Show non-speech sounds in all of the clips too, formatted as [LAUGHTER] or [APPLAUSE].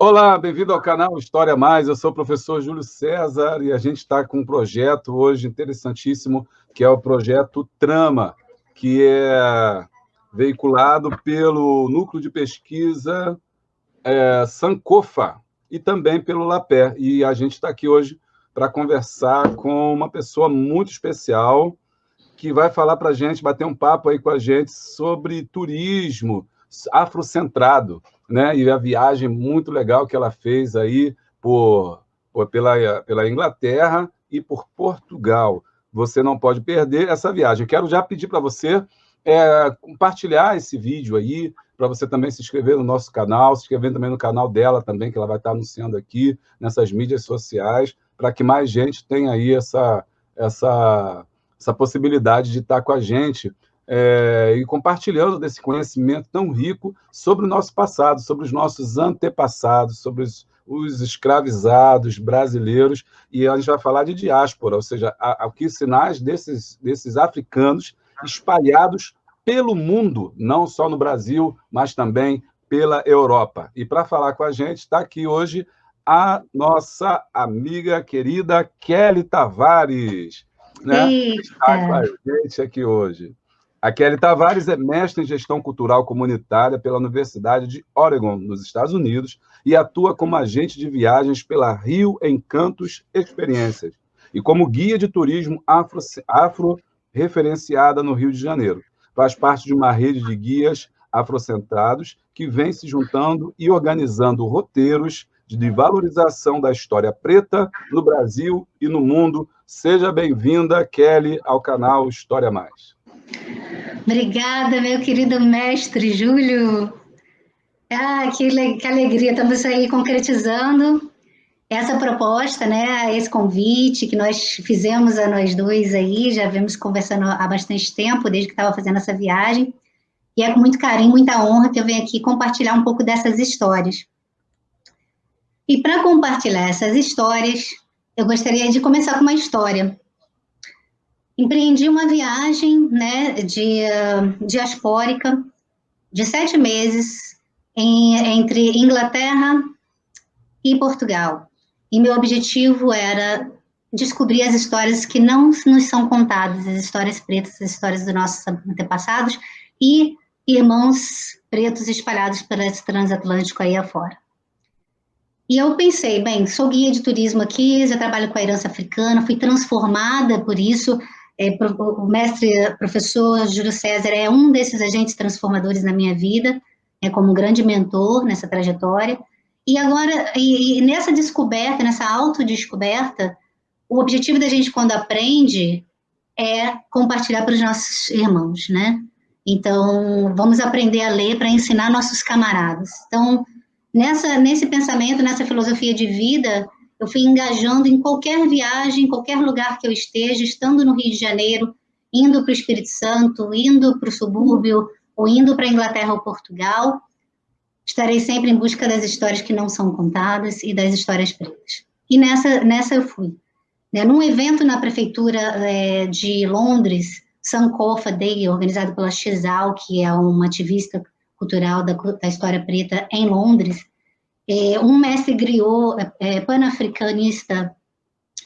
Olá, bem-vindo ao canal História Mais. Eu sou o professor Júlio César e a gente está com um projeto hoje interessantíssimo, que é o projeto Trama, que é veiculado pelo Núcleo de Pesquisa é, Sankofa e também pelo Lapé. E a gente está aqui hoje para conversar com uma pessoa muito especial que vai falar para a gente, bater um papo aí com a gente sobre turismo afrocentrado né? E a viagem muito legal que ela fez aí por, por pela, pela Inglaterra e por Portugal. Você não pode perder essa viagem. Quero já pedir para você é, compartilhar esse vídeo aí, para você também se inscrever no nosso canal, se inscrever também no canal dela também, que ela vai estar anunciando aqui nessas mídias sociais, para que mais gente tenha aí essa, essa, essa possibilidade de estar com a gente é, e compartilhando desse conhecimento tão rico sobre o nosso passado, sobre os nossos antepassados, sobre os, os escravizados brasileiros, e a gente vai falar de diáspora, ou seja, aqui sinais desses, desses africanos espalhados pelo mundo, não só no Brasil, mas também pela Europa. E para falar com a gente, está aqui hoje a nossa amiga querida Kelly Tavares. Né? Está com a gente aqui hoje. A Kelly Tavares é mestre em gestão cultural comunitária pela Universidade de Oregon, nos Estados Unidos, e atua como agente de viagens pela Rio Encantos Experiências e como guia de turismo afro, afro-referenciada no Rio de Janeiro. Faz parte de uma rede de guias afrocentrados que vem se juntando e organizando roteiros de valorização da história preta no Brasil e no mundo. Seja bem-vinda, Kelly, ao canal História Mais. Obrigada, meu querido mestre Júlio. Ah, que, que alegria, estamos aí concretizando essa proposta, né, esse convite que nós fizemos a nós dois aí, já vemos conversando há bastante tempo, desde que estava fazendo essa viagem, e é com muito carinho, muita honra que eu venho aqui compartilhar um pouco dessas histórias. E para compartilhar essas histórias, eu gostaria de começar com uma história empreendi uma viagem né, de uh, diaspórica de sete meses em, entre Inglaterra e Portugal. E meu objetivo era descobrir as histórias que não nos são contadas, as histórias pretas, as histórias dos nossos antepassados e irmãos pretos espalhados pelo transatlântico aí afora. E eu pensei, bem, sou guia de turismo aqui, já trabalho com a herança africana, fui transformada por isso, é, o mestre professor Júlio César é um desses agentes transformadores na minha vida, é como um grande mentor nessa trajetória. E agora, e, e nessa descoberta, nessa autodescoberta, o objetivo da gente quando aprende é compartilhar para os nossos irmãos, né? Então, vamos aprender a ler para ensinar nossos camaradas. Então, nessa, nesse pensamento, nessa filosofia de vida, eu fui engajando em qualquer viagem, em qualquer lugar que eu esteja, estando no Rio de Janeiro, indo para o Espírito Santo, indo para o subúrbio, ou indo para a Inglaterra ou Portugal, estarei sempre em busca das histórias que não são contadas e das histórias pretas. E nessa, nessa eu fui. Né, num evento na prefeitura é, de Londres, Sankofa Day, organizado pela Xal, que é uma ativista cultural da, da história preta em Londres, é, um mestre griot é, panafricanista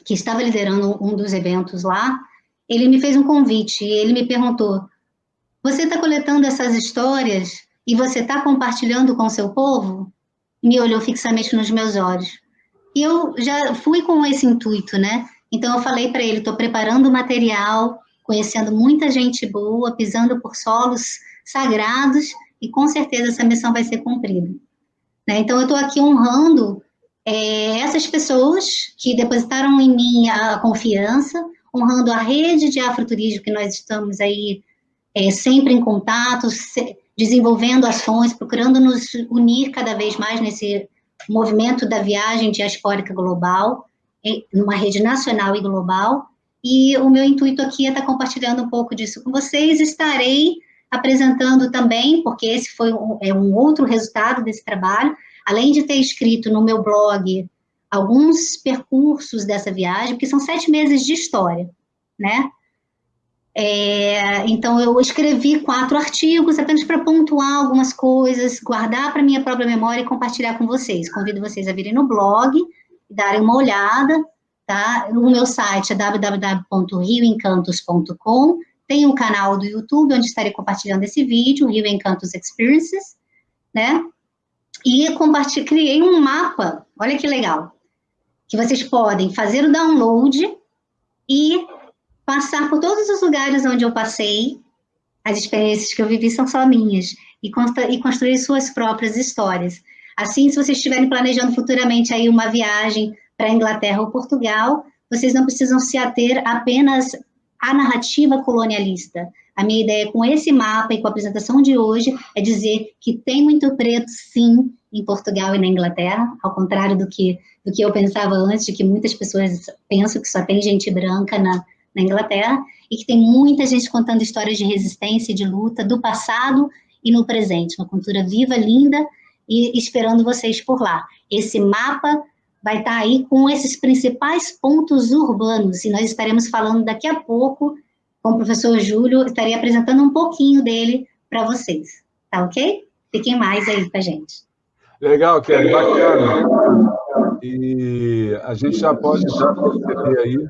que estava liderando um dos eventos lá, ele me fez um convite e ele me perguntou: Você está coletando essas histórias e você está compartilhando com o seu povo? Me olhou fixamente nos meus olhos. E eu já fui com esse intuito, né? Então eu falei para ele: estou preparando material, conhecendo muita gente boa, pisando por solos sagrados e com certeza essa missão vai ser cumprida. Né? Então, eu estou aqui honrando é, essas pessoas que depositaram em mim a confiança, honrando a rede de afroturismo que nós estamos aí é, sempre em contato, se, desenvolvendo ações, procurando nos unir cada vez mais nesse movimento da viagem diaspórica global, numa rede nacional e global. E o meu intuito aqui é estar compartilhando um pouco disso com vocês. Estarei apresentando também, porque esse foi um, é um outro resultado desse trabalho, além de ter escrito no meu blog alguns percursos dessa viagem, porque são sete meses de história, né? É, então, eu escrevi quatro artigos apenas para pontuar algumas coisas, guardar para minha própria memória e compartilhar com vocês. Convido vocês a virem no blog, darem uma olhada, tá? O meu site é www.rioencantos.com. Tem um canal do YouTube onde estarei compartilhando esse vídeo, Rio Encantos Experiences, né? E criei um mapa, olha que legal, que vocês podem fazer o download e passar por todos os lugares onde eu passei, as experiências que eu vivi são só minhas, e, e construir suas próprias histórias. Assim, se vocês estiverem planejando futuramente aí uma viagem para Inglaterra ou Portugal, vocês não precisam se ater apenas à narrativa colonialista. A minha ideia com esse mapa e com a apresentação de hoje é dizer que tem muito preto, sim, em Portugal e na Inglaterra, ao contrário do que, do que eu pensava antes, de que muitas pessoas pensam que só tem gente branca na, na Inglaterra, e que tem muita gente contando histórias de resistência e de luta do passado e no presente, uma cultura viva, linda, e esperando vocês por lá. Esse mapa vai estar aí com esses principais pontos urbanos, e nós estaremos falando daqui a pouco com o professor Júlio, estarei apresentando um pouquinho dele para vocês, tá ok? Fiquem mais aí com a gente. Legal, Kelly, bacana. E a gente já pode já perceber aí,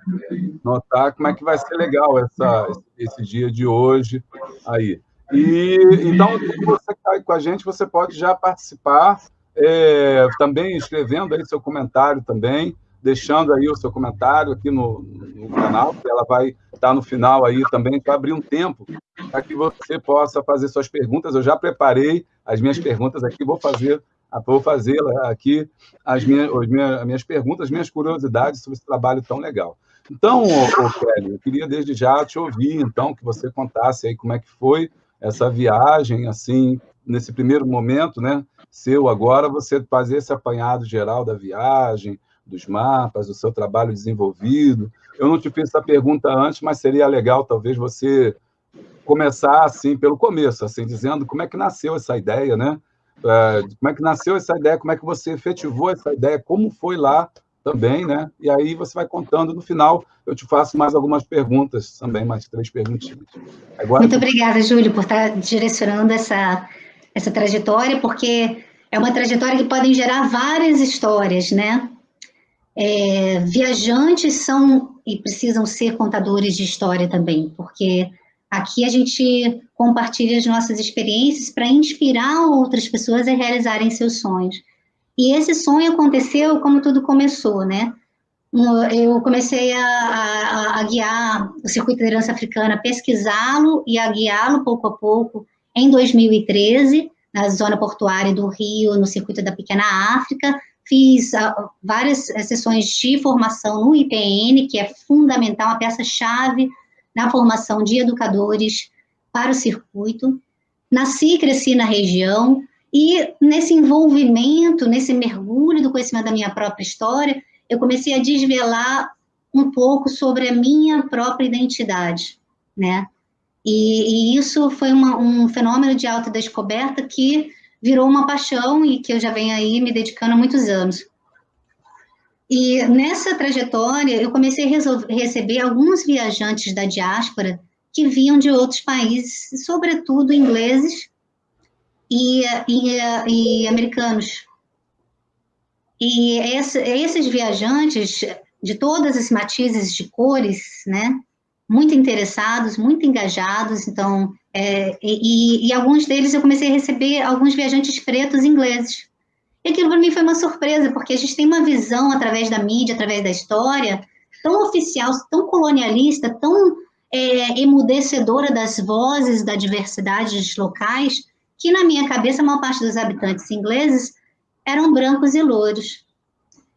notar como é que vai ser legal essa, esse dia de hoje aí. E então, você está aí com a gente, você pode já participar, é, também escrevendo aí seu comentário também, deixando aí o seu comentário aqui no, no canal, ela vai estar no final aí também, para abrir um tempo para que você possa fazer suas perguntas. Eu já preparei as minhas perguntas aqui, vou fazer vou fazer aqui as minhas, as minhas, as minhas perguntas, as minhas curiosidades sobre esse trabalho tão legal. Então, Kelly, eu queria desde já te ouvir, então, que você contasse aí como é que foi essa viagem, assim, nesse primeiro momento, né, seu agora, você fazer esse apanhado geral da viagem, dos mapas, do seu trabalho desenvolvido. Eu não te fiz essa pergunta antes, mas seria legal, talvez, você começar, assim, pelo começo, assim, dizendo como é que nasceu essa ideia, né, é, como é que nasceu essa ideia, como é que você efetivou essa ideia, como foi lá também, né? E aí você vai contando no final, eu te faço mais algumas perguntas também, mais três perguntinhas. Agora... Muito obrigada, Júlio, por estar direcionando essa, essa trajetória, porque é uma trajetória que pode gerar várias histórias, né? É, viajantes são e precisam ser contadores de história também, porque Aqui a gente compartilha as nossas experiências para inspirar outras pessoas a realizarem seus sonhos. E esse sonho aconteceu como tudo começou, né? Eu comecei a, a, a guiar o Circuito de Liderança Africana, pesquisá-lo e a guiá-lo pouco a pouco em 2013, na zona portuária do Rio, no Circuito da Pequena África. Fiz uh, várias sessões de formação no IPN, que é fundamental, uma peça-chave na formação de educadores para o circuito. Nasci e cresci na região, e nesse envolvimento, nesse mergulho do conhecimento da minha própria história, eu comecei a desvelar um pouco sobre a minha própria identidade, né? E, e isso foi uma, um fenômeno de autodescoberta que virou uma paixão e que eu já venho aí me dedicando há muitos anos. E nessa trajetória, eu comecei a receber alguns viajantes da diáspora que vinham de outros países, sobretudo ingleses e, e, e americanos. E esse, esses viajantes, de todas as matizes de cores, né, muito interessados, muito engajados, então, é, e, e alguns deles eu comecei a receber alguns viajantes pretos ingleses, e aquilo para mim foi uma surpresa, porque a gente tem uma visão através da mídia, através da história, tão oficial, tão colonialista, tão é, emudecedora das vozes da diversidade dos locais, que na minha cabeça a maior parte dos habitantes ingleses eram brancos e louros.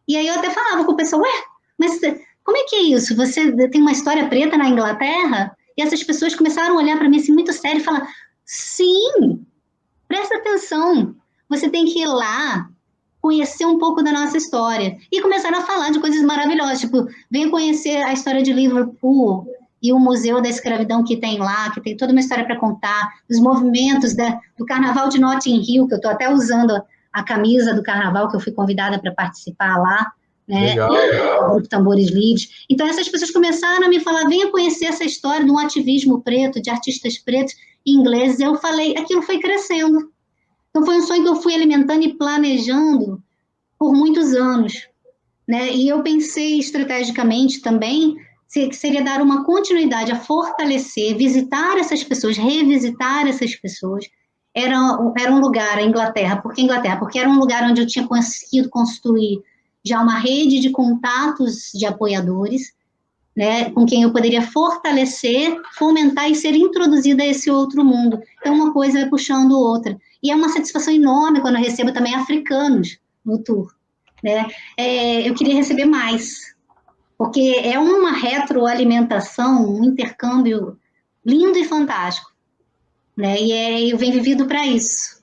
E aí eu até falava com o pessoal, ué, mas como é que é isso? Você tem uma história preta na Inglaterra? E essas pessoas começaram a olhar para mim assim muito sério e falar, sim, presta atenção, você tem que ir lá, conhecer um pouco da nossa história. E começaram a falar de coisas maravilhosas, tipo, venha conhecer a história de Liverpool e o Museu da Escravidão que tem lá, que tem toda uma história para contar, os movimentos da, do Carnaval de Notting Hill, que eu estou até usando a camisa do Carnaval, que eu fui convidada para participar lá, né? O grupo Tambores Livres. Então, essas pessoas começaram a me falar: venha conhecer essa história de um ativismo preto, de artistas pretos ingleses. Eu falei, aquilo foi crescendo. Então, foi um sonho que eu fui alimentando e planejando por muitos anos. Né? E eu pensei estrategicamente também que seria dar uma continuidade a fortalecer, visitar essas pessoas, revisitar essas pessoas. Era, era um lugar, a Inglaterra. Por que Inglaterra? Porque era um lugar onde eu tinha conseguido construir já uma rede de contatos de apoiadores, né, com quem eu poderia fortalecer, fomentar e ser introduzida a esse outro mundo. Então, uma coisa vai puxando outra. E é uma satisfação enorme quando eu recebo também africanos no tour. Né? É, eu queria receber mais, porque é uma retroalimentação, um intercâmbio lindo e fantástico. Né? E é, eu venho vivido para isso.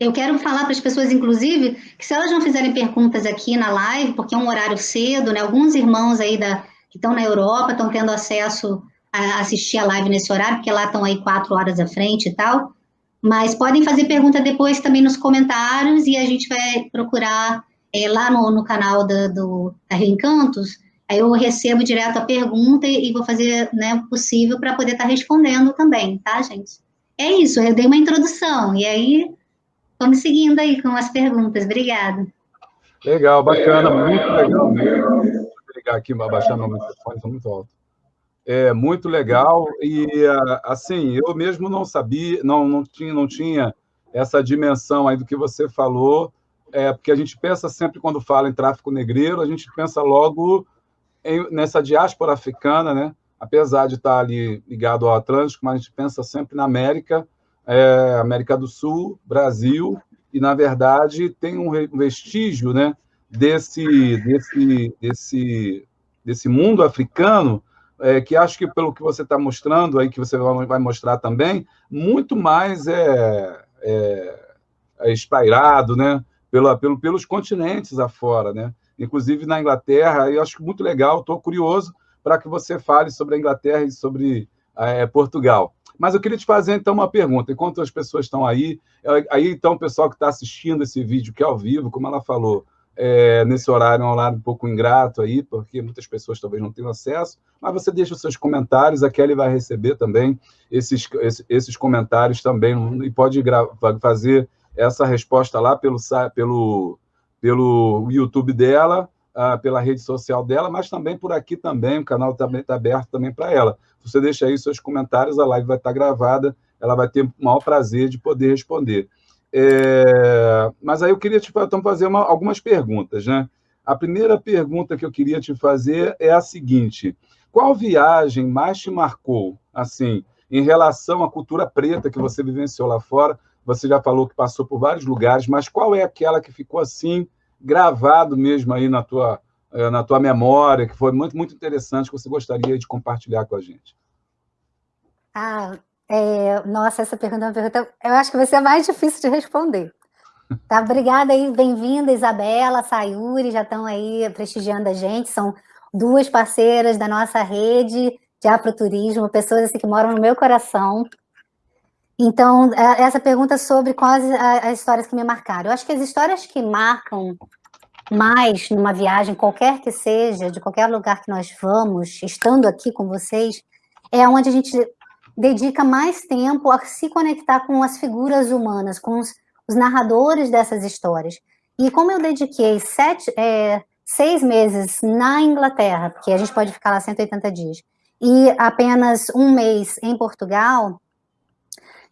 Eu quero falar para as pessoas, inclusive, que se elas não fizerem perguntas aqui na live, porque é um horário cedo, né? Alguns irmãos aí da, que estão na Europa estão tendo acesso a assistir a live nesse horário, porque lá estão aí quatro horas à frente e tal. Mas podem fazer pergunta depois também nos comentários e a gente vai procurar é, lá no, no canal da, do, da Reencantos. Aí eu recebo direto a pergunta e, e vou fazer né, o possível para poder estar tá respondendo também, tá, gente? É isso, eu dei uma introdução. E aí Vamos seguindo aí com as perguntas. Obrigada. Legal, bacana, muito legal mesmo. Vou ligar aqui, abaixar meu microfone, está muito alto. É muito legal e assim, eu mesmo não sabia, não, não tinha, não tinha essa dimensão aí do que você falou, é porque a gente pensa sempre quando fala em tráfico negreiro, a gente pensa logo em, nessa diáspora africana, né? Apesar de estar ali ligado ao Atlântico, mas a gente pensa sempre na América é, América do Sul, Brasil, e, na verdade, tem um vestígio né, desse, desse, desse, desse mundo africano, é, que acho que, pelo que você está mostrando aí, que você vai mostrar também, muito mais é, é, é espairado né, pela, pelo, pelos continentes afora. Né? Inclusive, na Inglaterra, eu acho muito legal, estou curioso para que você fale sobre a Inglaterra e sobre é, Portugal. Mas eu queria te fazer, então, uma pergunta. Enquanto as pessoas estão aí, é, aí, então, o pessoal que está assistindo esse vídeo, que é ao vivo, como ela falou, é, nesse horário, é um horário um pouco ingrato aí, porque muitas pessoas talvez não tenham acesso, mas você deixa os seus comentários, a Kelly vai receber também esses, esses, esses comentários também, e pode fazer essa resposta lá pelo, pelo, pelo YouTube dela, ah, pela rede social dela, mas também por aqui também, o canal também está aberto também para ela. Você deixa aí seus comentários, a live vai estar tá gravada, ela vai ter o maior prazer de poder responder. É, mas aí eu queria te então, fazer uma, algumas perguntas, né? A primeira pergunta que eu queria te fazer é a seguinte: qual viagem mais te marcou, assim, em relação à cultura preta que você vivenciou lá fora? Você já falou que passou por vários lugares, mas qual é aquela que ficou assim gravado mesmo aí na tua, eh, na tua memória, que foi muito, muito interessante, que você gostaria de compartilhar com a gente? Ah, é, nossa, essa pergunta é uma pergunta, eu acho que vai ser mais difícil de responder. Tá, obrigada aí, bem-vinda, Isabela, Sayuri, já estão aí prestigiando a gente, são duas parceiras da nossa rede de afroturismo, pessoas assim, que moram no meu coração, então, é, essa pergunta sobre quais as histórias que me marcaram. Eu acho que as histórias que marcam mais numa viagem, qualquer que seja, de qualquer lugar que nós vamos, estando aqui com vocês, é onde a gente dedica mais tempo a se conectar com as figuras humanas, com os, os narradores dessas histórias. E como eu dediquei sete, é, seis meses na Inglaterra, porque a gente pode ficar lá 180 dias, e apenas um mês em Portugal,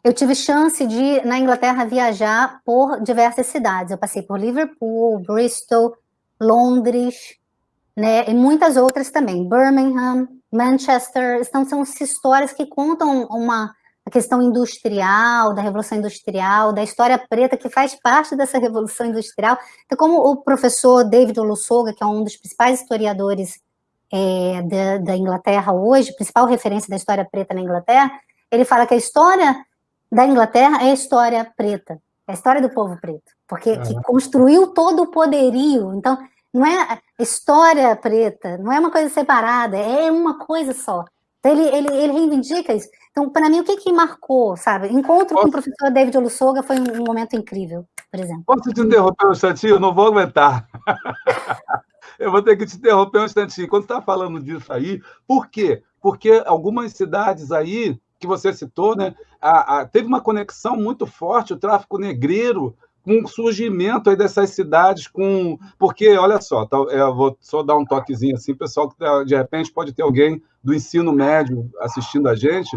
eu tive chance de, na Inglaterra, viajar por diversas cidades. Eu passei por Liverpool, Bristol, Londres, né, e muitas outras também. Birmingham, Manchester. Então, são histórias que contam uma a questão industrial, da Revolução Industrial, da história preta, que faz parte dessa [LAUGHS] Revolução Industrial. Então, como o professor David Olusoga, que é um dos principais historiadores é, da, da Inglaterra hoje, principal referência da história preta na Inglaterra, ele fala que a história da Inglaterra é a história preta, é a história do povo preto, porque que construiu todo o poderio. Então, não é história preta, não é uma coisa separada, é uma coisa só. Então, ele, ele, ele reivindica isso. Então, para mim, o que que marcou, sabe? Encontro Posso... com o professor David Olussoga foi um, um momento incrível. por exemplo. Posso te interromper um instantinho? Eu não vou aguentar. [LAUGHS] eu vou ter que te interromper um instantinho. Quando você está falando disso aí, por quê? Porque algumas cidades aí, que você citou, né, a, a, teve uma conexão muito forte, o tráfico negreiro, com o surgimento aí dessas cidades, com porque, olha só, tá, eu vou só dar um toquezinho assim, pessoal, que tá, de repente pode ter alguém do ensino médio assistindo a gente,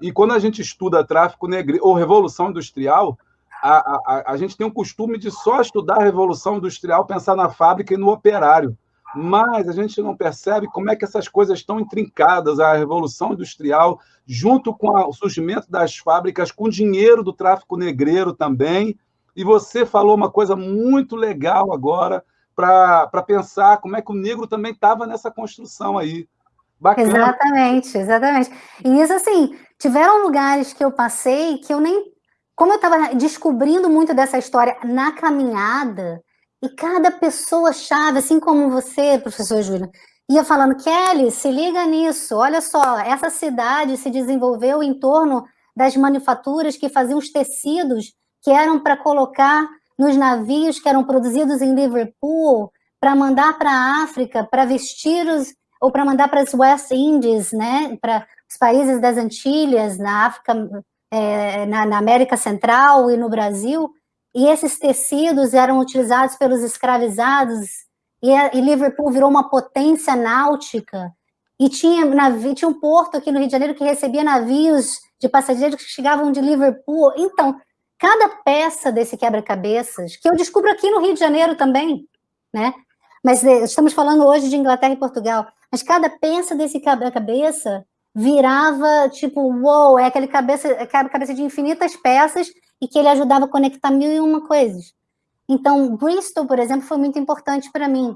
e quando a gente estuda tráfico negreiro ou revolução industrial, a, a, a gente tem o costume de só estudar a revolução industrial, pensar na fábrica e no operário mas a gente não percebe como é que essas coisas estão intrincadas, a revolução industrial, junto com o surgimento das fábricas, com dinheiro do tráfico negreiro também. E você falou uma coisa muito legal agora para pensar como é que o negro também estava nessa construção aí. Bacana. Exatamente, exatamente. E isso, assim, tiveram lugares que eu passei que eu nem. Como eu estava descobrindo muito dessa história na caminhada, e cada pessoa chave, assim como você, professor Júlio, ia falando, Kelly, se liga nisso, olha só, essa cidade se desenvolveu em torno das manufaturas que faziam os tecidos que eram para colocar nos navios que eram produzidos em Liverpool, para mandar para a África, para vestir os, ou para mandar para as West Indies, né, para os países das Antilhas, na África, é, na, na América Central e no Brasil, e esses tecidos eram utilizados pelos escravizados, e, e Liverpool virou uma potência náutica, e tinha, navio, tinha um porto aqui no Rio de Janeiro que recebia navios de passageiros que chegavam de Liverpool. Então, cada peça desse quebra-cabeças, que eu descubro aqui no Rio de Janeiro também, né? Mas eh, estamos falando hoje de Inglaterra e Portugal. Mas cada peça desse quebra-cabeça virava tipo, uou, wow, é aquele cabeça, quebra-cabeça de infinitas peças e que ele ajudava a conectar mil e uma coisas. Então, Bristol, por exemplo, foi muito importante para mim,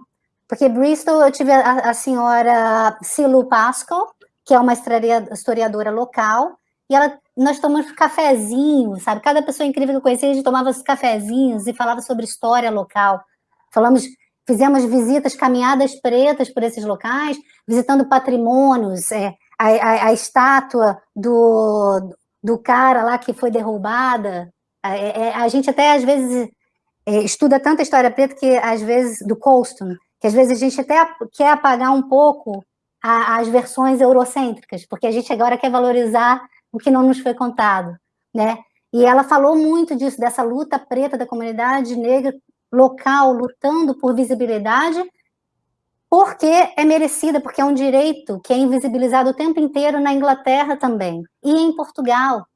porque Bristol eu tive a, a senhora Silu Pascal, que é uma historiadora local, e ela, nós tomamos cafezinhos, sabe? Cada pessoa incrível que eu conhecia, a gente tomava os cafezinhos e falava sobre história local. Falamos, fizemos visitas, caminhadas pretas por esses locais, visitando patrimônios, é, a, a, a estátua do, do cara lá que foi derrubada, é, é, a gente até, às vezes, é, estuda tanta história preta que, às vezes, do Colston, que às vezes a gente até quer apagar um pouco a, as versões eurocêntricas, porque a gente agora quer valorizar o que não nos foi contado, né? E ela falou muito disso, dessa luta preta da comunidade negra local, lutando por visibilidade, porque é merecida, porque é um direito que é invisibilizado o tempo inteiro na Inglaterra também, e em Portugal,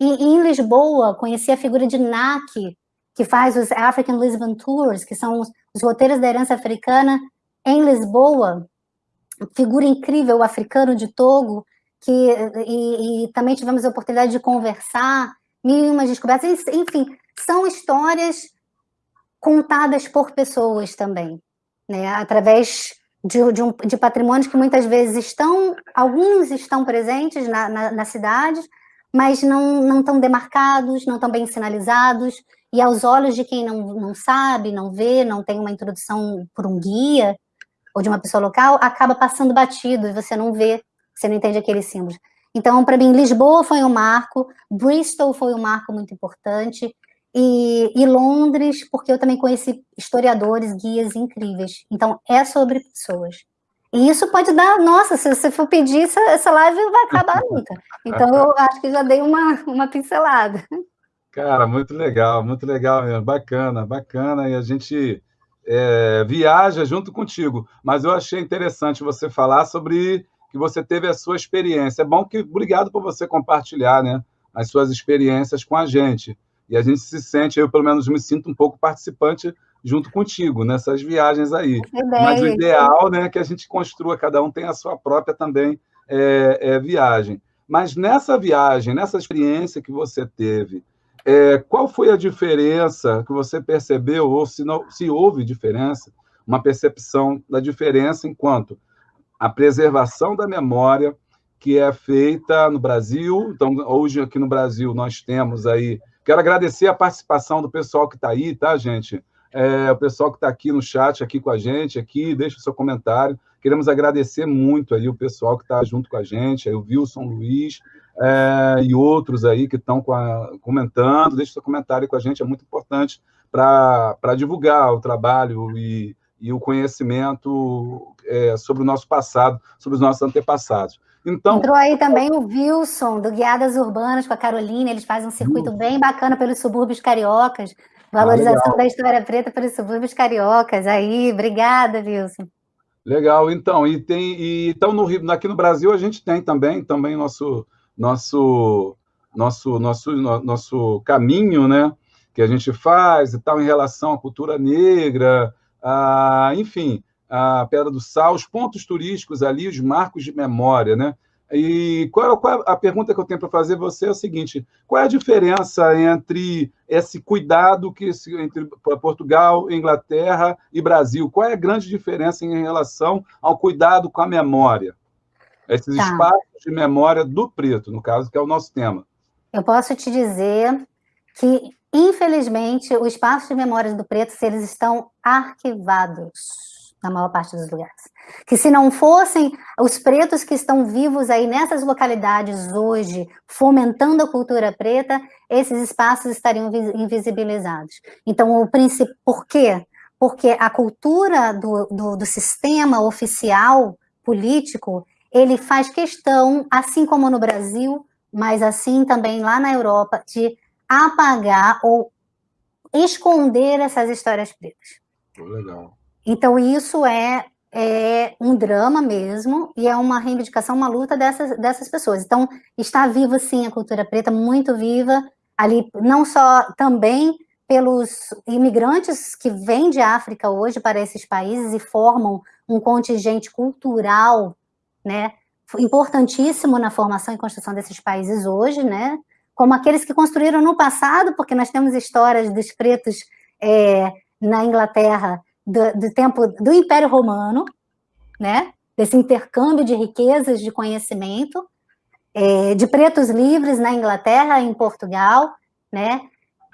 e, em Lisboa, conheci a figura de NAC, que faz os African Lisbon Tours, que são os, os roteiros da herança africana em Lisboa. Figura incrível, o africano de Togo, que, e, e também tivemos a oportunidade de conversar, mil e umas descobertas, enfim, são histórias contadas por pessoas também, né, através de, de, um, de patrimônios que muitas vezes estão, alguns estão presentes na, na, na cidade, mas não, não estão demarcados, não estão bem sinalizados, e aos olhos de quem não, não sabe, não vê, não tem uma introdução por um guia, ou de uma pessoa local, acaba passando batido, e você não vê, você não entende aqueles símbolos. Então, para mim, Lisboa foi um marco, Bristol foi um marco muito importante, e, e, Londres, porque eu também conheci historiadores, guias incríveis. Então, é sobre pessoas. E isso pode dar, nossa, se você for pedir, essa, essa live vai acabar [LAUGHS] nunca. Então, eu acho que já dei uma, uma pincelada. Cara, muito legal, muito legal mesmo, bacana, bacana, e a gente é, viaja junto contigo. Mas eu achei interessante você falar sobre que você teve a sua experiência. É bom que, obrigado por você compartilhar, né, as suas experiências com a gente. E a gente se sente, eu pelo menos me sinto um pouco participante junto contigo nessas viagens aí. Mas o ideal né, é que a gente construa, cada um tem a sua própria também é, é, viagem. Mas nessa viagem, nessa experiência que você teve, é, qual foi a diferença que você percebeu, ou se, não, se houve diferença, uma percepção da diferença enquanto a preservação da memória que é feita no Brasil. Então, hoje aqui no Brasil nós temos aí. Quero agradecer a participação do pessoal que está aí, tá, gente? é, o pessoal que está aqui no chat, aqui com a gente, aqui, deixa o seu comentário. Queremos agradecer muito aí o pessoal que está junto com a gente, aí o Wilson Luiz é, e outros aí que estão comentando. Deixa o seu comentário com a gente, é muito importante para divulgar o trabalho e, e o conhecimento é, sobre o nosso passado, sobre os nossos antepassados. Então, Entrou aí também o Wilson, do Guiadas Urbanas, com a Carolina, eles fazem um circuito Wilson. bem bacana pelos subúrbios cariocas, valorização ah, da história preta pelos subúrbios cariocas. Aí, obrigada, Wilson. Legal, então, e tem, e, então no, aqui no Brasil a gente tem também, também nosso, nosso, nosso, nosso, nosso caminho, né, que a gente faz e tal em relação à cultura negra, a, enfim, a Pedra do Sal, os pontos turísticos ali, os marcos de memória, né? E qual, qual a pergunta que eu tenho para fazer você é o seguinte: qual é a diferença entre esse cuidado que entre Portugal, Inglaterra e Brasil? Qual é a grande diferença em relação ao cuidado com a memória? Esses tá. espaços de memória do preto, no caso, que é o nosso tema. Eu posso te dizer que, infelizmente, os espaços de memória do preto, eles estão arquivados na maior parte dos lugares. Que se não fossem os pretos que estão vivos aí nessas localidades hoje, fomentando a cultura preta, esses espaços estariam invisibilizados. Então, o princípio, por quê? Porque a cultura do, do, do sistema oficial político, ele faz questão, assim como no Brasil, mas assim também lá na Europa, de apagar ou esconder essas histórias pretas. Legal. Então, isso é, é um drama mesmo, e é uma reivindicação, uma luta dessas, dessas pessoas. Então, está viva, sim, a cultura preta, muito viva, ali, não só também pelos imigrantes que vêm de África hoje para esses países e formam um contingente cultural, né, importantíssimo na formação e construção desses países hoje, né, como aqueles que construíram no passado, porque nós temos histórias dos pretos é, na Inglaterra do, do tempo do Império Romano, né? Desse intercâmbio de riquezas de conhecimento, é, de pretos livres na Inglaterra, em Portugal, né?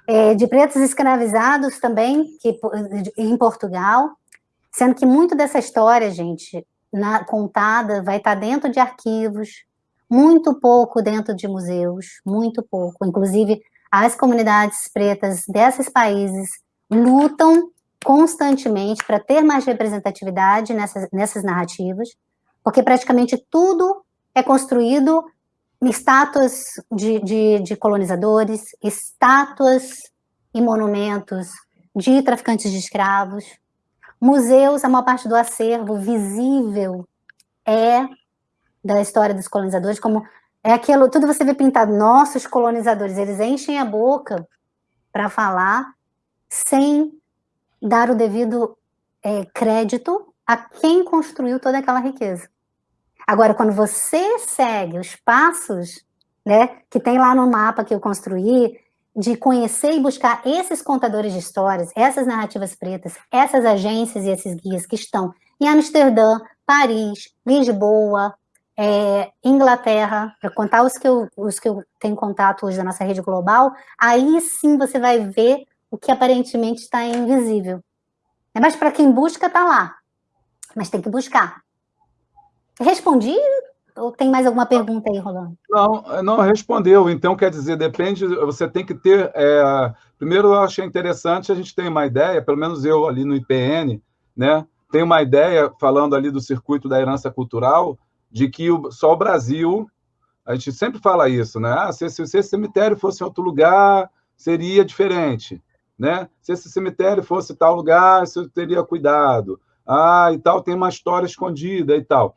É, de pretos escravizados também que, em Portugal, sendo que muito dessa história, gente, na, contada, vai estar dentro de arquivos, muito pouco dentro de museus, muito pouco. Inclusive, as comunidades pretas desses países lutam constantemente para ter mais representatividade nessas, nessas narrativas, porque praticamente tudo é construído em estátuas de, de, de colonizadores, estátuas e monumentos de traficantes de escravos, museus, a maior parte do acervo visível é da história dos colonizadores, como é aquilo, tudo você vê pintado, nossos colonizadores, eles enchem a boca para falar sem dar o devido é, crédito a quem construiu toda aquela riqueza. Agora, quando você segue os passos, né, que tem lá no mapa que eu construí, de conhecer e buscar esses contadores de histórias, essas narrativas pretas, essas agências e esses guias que estão em Amsterdã, Paris, Lisboa, é, Inglaterra, para contar os que, eu, os que eu tenho contato hoje da nossa rede global, aí sim você vai ver o que aparentemente está invisível. É Mas para quem busca, está lá. Mas tem que buscar. Respondi ou tem mais alguma pergunta aí, Rolando? Não, não respondeu. Então, quer dizer, depende, você tem que ter. É, primeiro, eu achei interessante, a gente tem uma ideia, pelo menos eu ali no IPN, né? Tem uma ideia, falando ali do circuito da herança cultural, de que o, só o Brasil, a gente sempre fala isso, né? Ah, se, se, se esse cemitério fosse em outro lugar, seria diferente né? Se esse cemitério fosse tal lugar, você teria cuidado. Ah, e tal, tem uma história escondida e tal.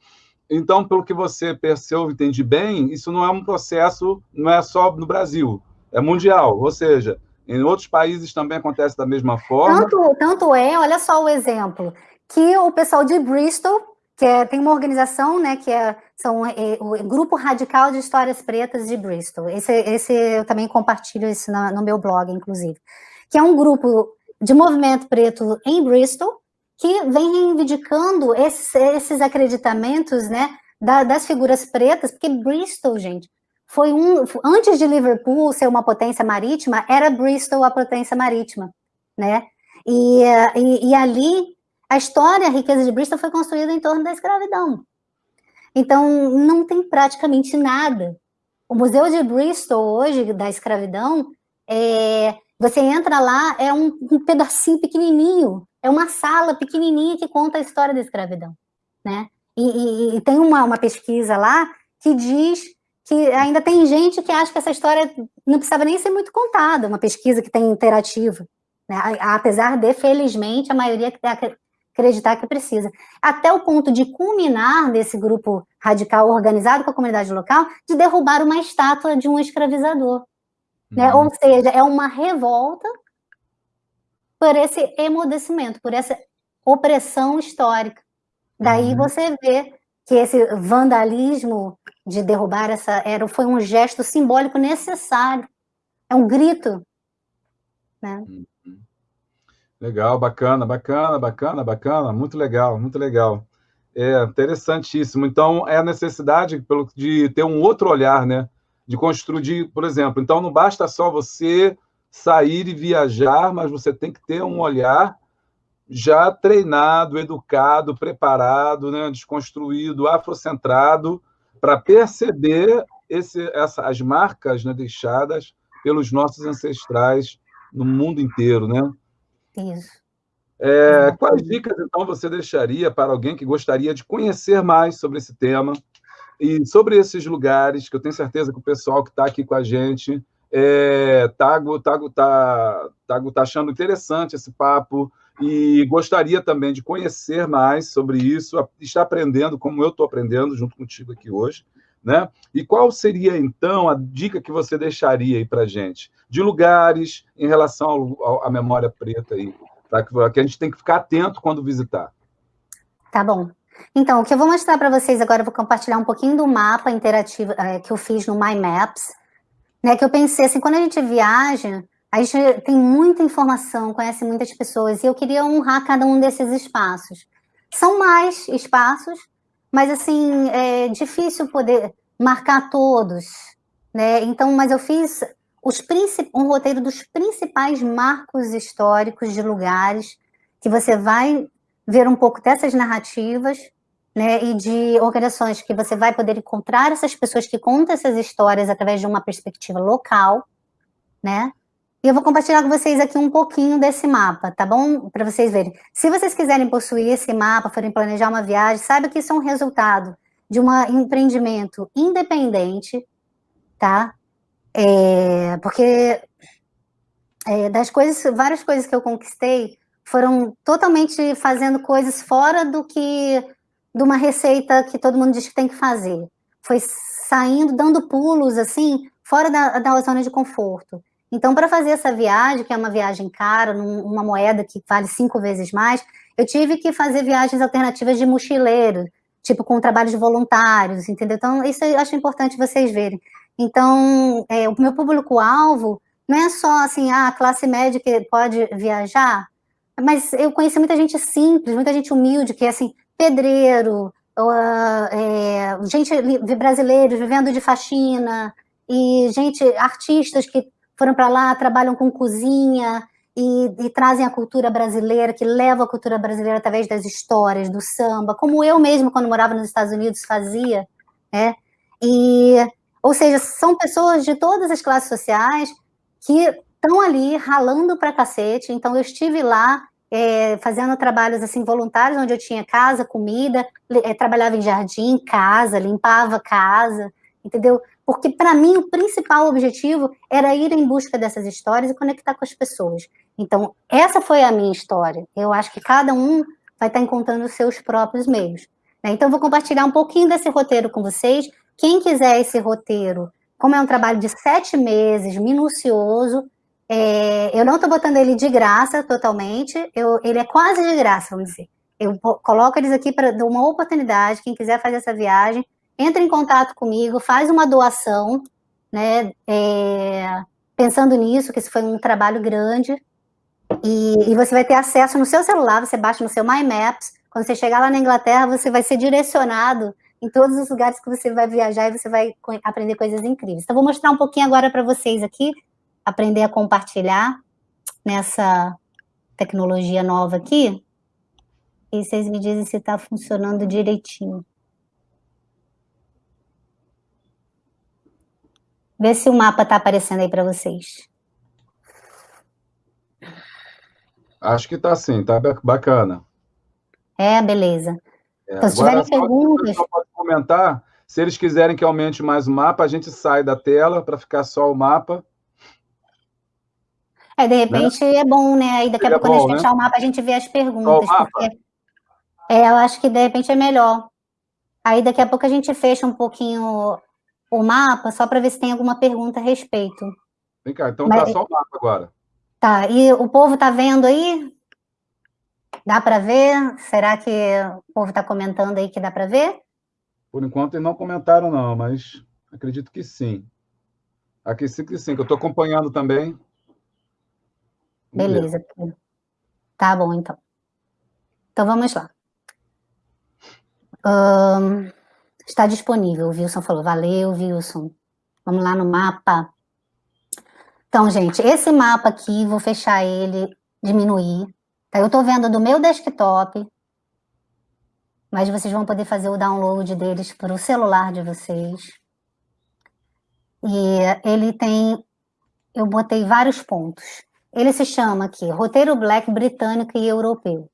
Então, pelo que você percebeu e entende bem, isso não é um processo, não é só no Brasil, é mundial. Ou seja, em outros países também acontece da mesma forma. Tanto, tanto é, olha só o exemplo, que o pessoal de Bristol, que é, tem uma organização, né, que é, são, é, o Grupo Radical de Histórias Pretas de Bristol. Esse, esse eu também compartilho isso no meu blog, inclusive que é um grupo de movimento preto em Bristol, que vem reivindicando esses, esses acreditamentos né, da, das figuras pretas, porque Bristol, gente, foi um. Antes de Liverpool ser uma potência marítima, era Bristol a potência marítima, né? E, e, e ali a história, a riqueza de Bristol foi construída em torno da escravidão. Então, não tem praticamente nada. O Museu de Bristol, hoje, da escravidão, é, Você entra lá, é um, um pedacinho pequenininho, é uma sala pequenininha que conta a história da escravidão, né? E, e, e tem uma, uma pesquisa lá que diz que ainda tem gente que acha que essa história não precisava nem ser muito contada, uma pesquisa que tem interativa, né? apesar de, felizmente, a maioria acreditar que precisa. Até o ponto de culminar desse grupo radical organizado com a comunidade local, de derrubar uma estátua de um escravizador. Né? Ou seja, é uma revolta por esse emudecimento, por essa opressão histórica. Daí uhum. você vê que esse vandalismo de derrubar essa era foi um gesto simbólico necessário. É um grito. Né? Uhum. Legal, bacana, bacana, bacana, bacana, muito legal, muito legal. É interessantíssimo. Então, é a necessidade de ter um outro olhar, né? De construir, por exemplo. Então, não basta só você sair e viajar, mas você tem que ter um olhar já treinado, educado, preparado, né? desconstruído, afrocentrado, para perceber esse, essa, as marcas né, deixadas pelos nossos ancestrais no mundo inteiro, né? Isso. É, quais dicas, então, você deixaria para alguém que gostaria de conhecer mais sobre esse tema e sobre esses lugares, que eu tenho certeza que o pessoal que está aqui com a gente é, tá, tá, tá, achando interessante esse papo e gostaria também de conhecer mais sobre isso, estar aprendendo como eu estou aprendendo junto contigo aqui hoje. Né? E qual seria, então, a dica que você deixaria aí para gente? De lugares em relação à memória preta aí, tá? que a gente tem que ficar atento quando visitar. Tá bom. Então, o que eu vou mostrar para vocês agora, eu vou compartilhar um pouquinho do mapa interativo é, que eu fiz no My Maps, né, que eu pensei assim, quando a gente viaja, a gente tem muita informação, conhece muitas pessoas, e eu queria honrar cada um desses espaços. São mais espaços, mas assim, é difícil poder marcar todos, né? Então, mas eu fiz os um roteiro dos principais marcos históricos de lugares que você vai ver um pouco dessas narrativas, né, e de organizações que você vai poder encontrar essas pessoas que contam essas histórias através de uma perspectiva local, né? E eu vou compartilhar com vocês aqui um pouquinho desse mapa, tá bom? Para vocês verem. Se vocês quiserem possuir esse mapa, forem planejar uma viagem, saiba que isso é um resultado de um empreendimento independente, tá? É, porque é, das coisas, várias coisas que eu conquistei foram totalmente fazendo coisas fora do que de uma receita que todo mundo diz que tem que fazer. Foi saindo, dando pulos assim, fora da, da zona de conforto. Então, para fazer essa viagem, que é uma viagem cara, numa moeda que vale cinco vezes mais, eu tive que fazer viagens alternativas de mochileiro, tipo com trabalhos voluntários, entendeu? Então, isso eu acho importante vocês verem. Então, é, o meu público-alvo não é só assim, ah, a classe média que pode viajar, mas eu conheci muita gente simples, muita gente humilde, que é assim, pedreiro, uh, é, gente brasileiros vivendo de faxina, e gente, artistas que foram para lá, trabalham com cozinha e, e, trazem a cultura brasileira, que levam a cultura brasileira através das histórias, do samba, como eu mesmo, quando morava nos Estados Unidos, fazia, né? E, ou seja, são pessoas de todas as classes sociais que estão ali ralando para cacete. Então, eu estive lá é, fazendo trabalhos assim voluntários, onde eu tinha casa, comida, é, trabalhava em jardim, casa, limpava casa, entendeu? porque para mim o principal objetivo era ir em busca dessas histórias e conectar com as pessoas. Então, essa foi a minha história. Eu acho que cada um vai estar encontrando os seus próprios meios. Né? Então, vou compartilhar um pouquinho desse roteiro com vocês. Quem quiser esse roteiro, como é um trabalho de sete meses, minucioso, é, eu não estou botando ele de graça totalmente, eu, ele é quase de graça, vamos dizer. Eu coloco eles aqui para dar uma oportunidade, quem quiser fazer essa viagem, entra em contato comigo, faz uma doação, né, é, pensando nisso, que isso foi um trabalho grande, e, e, você vai ter acesso no seu celular, você baixa no seu My Maps, quando você chegar lá na Inglaterra, você vai ser direcionado em todos os lugares que você vai viajar e você vai aprender coisas incríveis. Então, vou mostrar um pouquinho agora para vocês aqui, aprender a compartilhar nessa tecnologia nova aqui, e vocês me dizem se está funcionando direitinho. Vê se o mapa está aparecendo aí para vocês. Acho que está sim, está bacana. É, beleza. É, então, se tiverem perguntas... Pode comentar, se eles quiserem que aumente mais o mapa, a gente sai da tela para ficar só o mapa. É, de repente né? é bom, né? Aí daqui a pouco, bom, quando a gente fechar né? o mapa, a gente vê as perguntas. Porque... É, eu acho que de repente é melhor. Aí daqui a pouco a gente fecha um pouquinho o mapa, só para ver se tem alguma pergunta a respeito. Vem cá, então Mas... tá só o mapa agora. Tá, e o povo tá vendo aí? Dá para ver? Será que o povo está comentando aí que dá para ver? Por enquanto eles não comentaram não, mas acredito que sim. Aqui que sim, que eu estou acompanhando também. Beleza. Tá bom, então. Então, vamos lá. Um, está disponível, o Wilson falou. Valeu, Wilson. Vamos lá no mapa. Então, gente, esse mapa aqui, vou fechar ele, diminuir. Tá? Eu estou vendo do meu desktop, mas vocês vão poder fazer o download deles para o celular de vocês. E ele tem, eu botei vários pontos. Ele se chama aqui Roteiro Black Britânico e Europeu.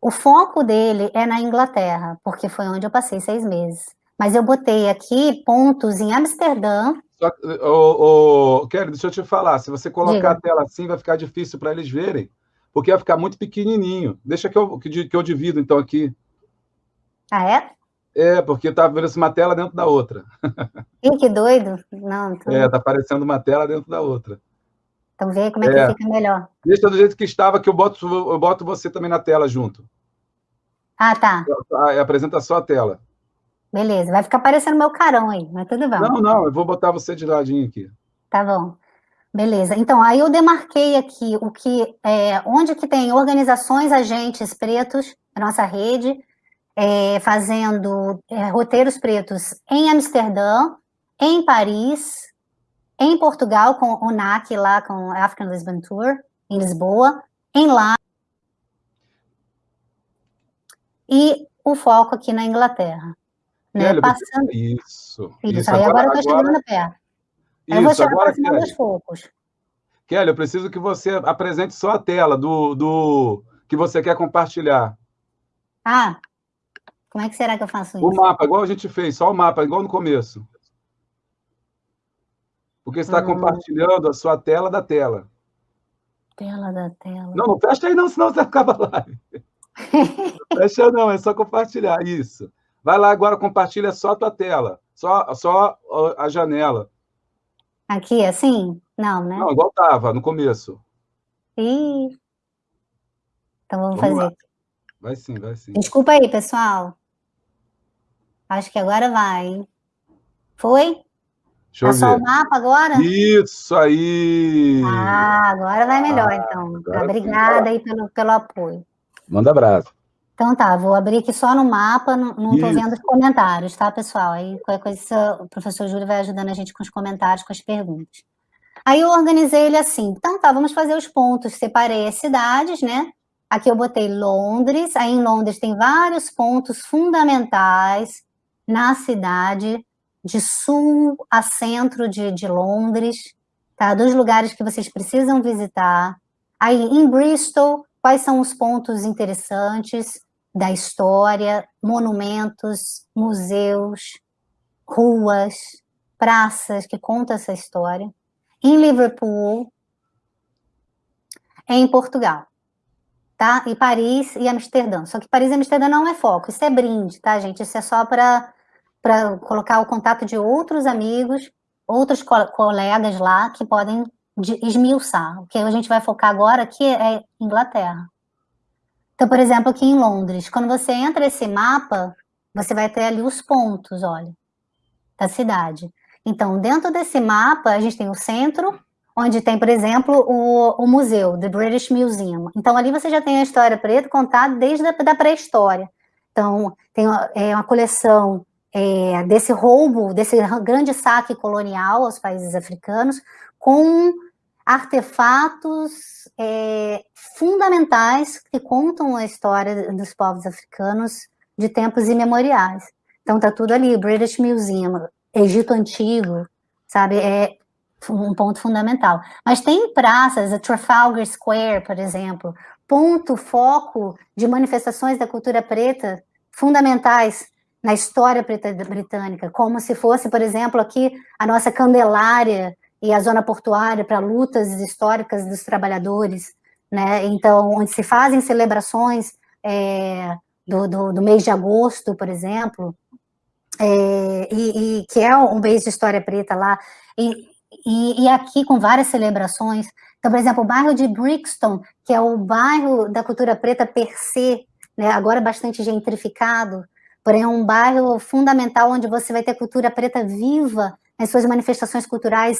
O foco dele é na Inglaterra, porque foi onde eu passei seis meses. Mas eu botei aqui pontos em Amsterdã. Só, oh, oh, Kelly, deixa eu te falar. Se você colocar Diga. a tela assim, vai ficar difícil para eles verem, porque vai ficar muito pequenininho. Deixa que eu, que, que eu divido, então, aqui. Ah, é? É, porque tá vendo uma tela dentro da outra. [LAUGHS] Ih, que doido. Não, tô... É, tá aparecendo uma tela dentro da outra. Então vê como é, é, que fica melhor. Deixa do jeito que estava, que eu boto, eu boto você também na tela junto. Ah, tá. Apresenta só a tela. Beleza, vai ficar parecendo meu carão aí, mas tudo bem. Não, não, eu vou botar você de ladinho aqui. Tá bom. Beleza. Então, aí eu demarquei aqui o que, é, onde que tem organizações, agentes pretos, nossa rede, é, fazendo é, roteiros pretos em Amsterdã, em Paris, em Portugal, com o NAC lá, com African Lisbon Tour, em Lisboa, em lá, e o foco aqui na Inglaterra. Né? Passando... Isso. Isso, isso. aí agora, agora eu estou chegando perto. Isso, eu vou chegar agora, Kelly. aos poucos. Kelly, eu preciso que você apresente só a tela do, do que você quer compartilhar. Ah, como é que será que eu faço isso? O mapa, igual a gente fez, só o mapa, igual no começo. Porque está hum. compartilhando a sua tela da tela. Tela da tela. Não, não fecha aí não, senão você [LAUGHS] acaba a live. não fecha não, é só compartilhar, isso. Vai lá agora, compartilha só a tua tela, só, só a janela. Aqui, assim? Não, né? Não, igual estava no começo. Ih. Então vamos, vamos fazer lá. Vai sim, vai sim. Desculpa aí, pessoal. Acho que agora vai. Foi? Deixa tá só o mapa agora? Isso aí! Ah, agora vai melhor, ah, então. Obrigada aí pelo, pelo apoio. Manda abraço. Então tá, vou abrir aqui só no mapa, não estou vendo os comentários, tá, pessoal? Aí qualquer coisa, o professor Júlio vai ajudando a gente com os comentários, com as perguntas. Aí eu organizei ele assim, então tá, vamos fazer os pontos, separei as cidades, né? Aqui eu botei Londres, aí em Londres tem vários pontos fundamentais na cidade, de sul a centro de, de Londres, tá? Dos lugares que vocês precisam visitar. Aí, em Bristol, quais são os pontos interessantes da história, monumentos, museus, ruas, praças que contam essa história. Em Liverpool, em Portugal, tá? E Paris e Amsterdã. Só que Paris e Amsterdã não é foco, isso é brinde, tá, gente? Isso é só para para colocar o contato de outros amigos, outros co colegas lá que podem esmiuçar. O que a gente vai focar agora aqui é Inglaterra. Então, por exemplo, aqui em Londres, quando você entra esse mapa, você vai ter ali os pontos, olha, da cidade. Então, dentro desse mapa, a gente tem o centro, onde tem, por exemplo, o, o museu, The British Museum. Então, ali você já tem a história preta contada desde a da pré-história. Então, tem é, uma coleção é, desse roubo, desse grande saque colonial aos países africanos, com artefatos é, fundamentais que contam a história dos povos africanos de tempos imemoriais. Então tá tudo ali, British Museum, Egito Antigo, sabe, é um ponto fundamental. Mas tem praças, a Trafalgar Square, por exemplo, ponto, foco de manifestações da cultura preta fundamentais na história britânica, como se fosse, por exemplo, aqui a nossa Candelária e a zona portuária para lutas históricas dos trabalhadores, né? Então, onde se fazem celebrações é, do, do, do, mês de agosto, por exemplo, é, e, e, que é um mês de história preta lá, e, e, e aqui com várias celebrações. Então, por exemplo, o bairro de Brixton, que é o bairro da cultura preta per se, né, agora bastante gentrificado, porém é um bairro fundamental onde você vai ter cultura preta viva nas suas manifestações culturais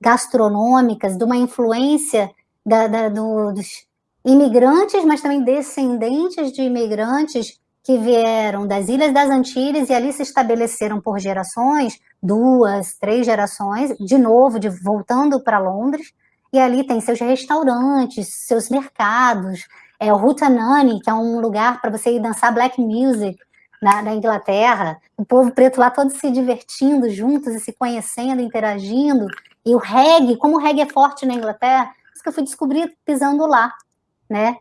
gastronômicas, de uma influência da, da, do, dos imigrantes, mas também descendentes de imigrantes que vieram das Ilhas das Antilhas e ali se estabeleceram por gerações, duas, três gerações, de novo, de, voltando para Londres, e ali tem seus restaurantes, seus mercados, é o Hootenanny, que é um lugar para você ir dançar black music na, na, Inglaterra, o povo preto lá todo se divertindo juntos e se conhecendo, interagindo, e o reggae, como o reggae é forte na Inglaterra, isso que eu fui descobrir pisando lá, né?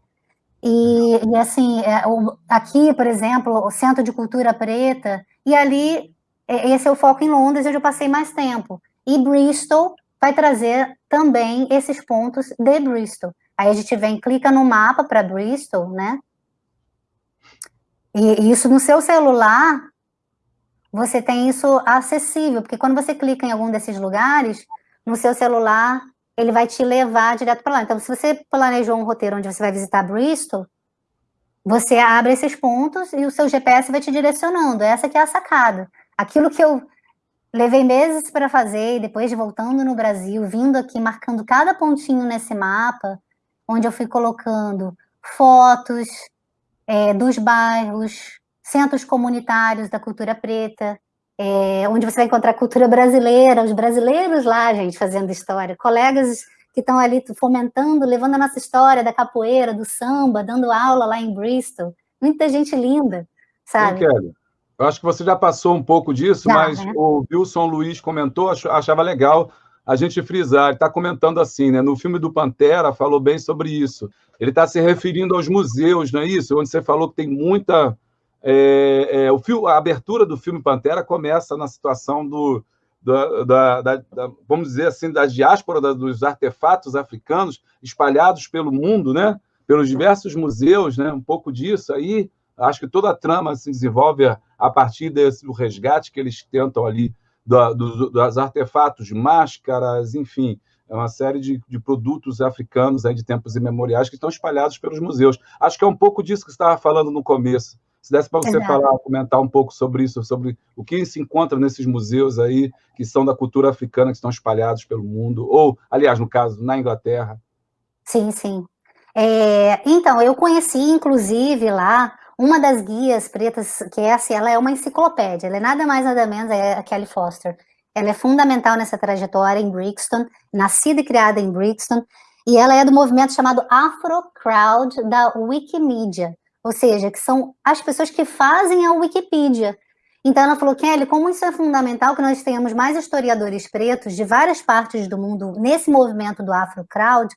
E, e assim, é, o, aqui, por exemplo, o Centro de Cultura Preta, e ali, é, esse é o foco em Londres, onde eu passei mais tempo. E Bristol vai trazer também esses pontos de Bristol. Aí a gente vem, clica no mapa para Bristol, né? E isso no seu celular, você tem isso acessível, porque quando você clica em algum desses lugares, no seu celular, ele vai te levar direto para lá. Então, se você planejou um roteiro onde você vai visitar Bristol, você abre esses pontos e o seu GPS vai te direcionando. Essa que é a sacada. Aquilo que eu levei meses para fazer, e depois de voltando no Brasil, vindo aqui, marcando cada pontinho nesse mapa, onde eu fui colocando fotos é, dos bairros, centros comunitários da cultura preta, é, onde você vai encontrar cultura brasileira, os brasileiros lá, gente, fazendo história, colegas que estão ali fomentando, levando a nossa história da capoeira, do samba, dando aula lá em Bristol. Muita gente linda, sabe? Sim, Kelly. Eu acho que você já passou um pouco disso, já, mas né? o Wilson Luiz comentou, achava legal a gente frisar. Ele está comentando assim, né? No filme do Pantera, falou bem sobre isso. Ele está se referindo aos museus, não é isso? Onde você falou que tem muita é, é, o fio, a abertura do filme Pantera começa na situação do, da, da, da, da vamos dizer assim, da diáspora dos artefatos africanos espalhados pelo mundo, né? pelos diversos museus, né? um pouco disso aí. Acho que toda a trama se desenvolve a partir desse resgate que eles tentam ali do, do, dos artefatos, máscaras, enfim, é uma série de, de produtos africanos aí de tempos imemoriais que estão espalhados pelos museus. Acho que é um pouco disso que você estava falando no começo. Se desse para você Exato. falar, comentar um pouco sobre isso, sobre o que se encontra nesses museus aí, que são da cultura africana, que estão espalhados pelo mundo, ou, aliás, no caso, na Inglaterra. Sim, sim. É, então, eu conheci, inclusive, lá, uma das guias pretas, que é assim, ela é uma enciclopédia, ela é nada mais nada menos, é a Kelly Foster. Ela é fundamental nessa trajetória em Brixton, nascida e criada em Brixton, e ela é do movimento chamado Afro Crowd da Wikimedia ou seja, que são as pessoas que fazem a Wikipedia. Então ela falou, Kelly, como isso é fundamental que nós tenhamos mais historiadores pretos de várias partes do mundo nesse movimento do Afro Crowd,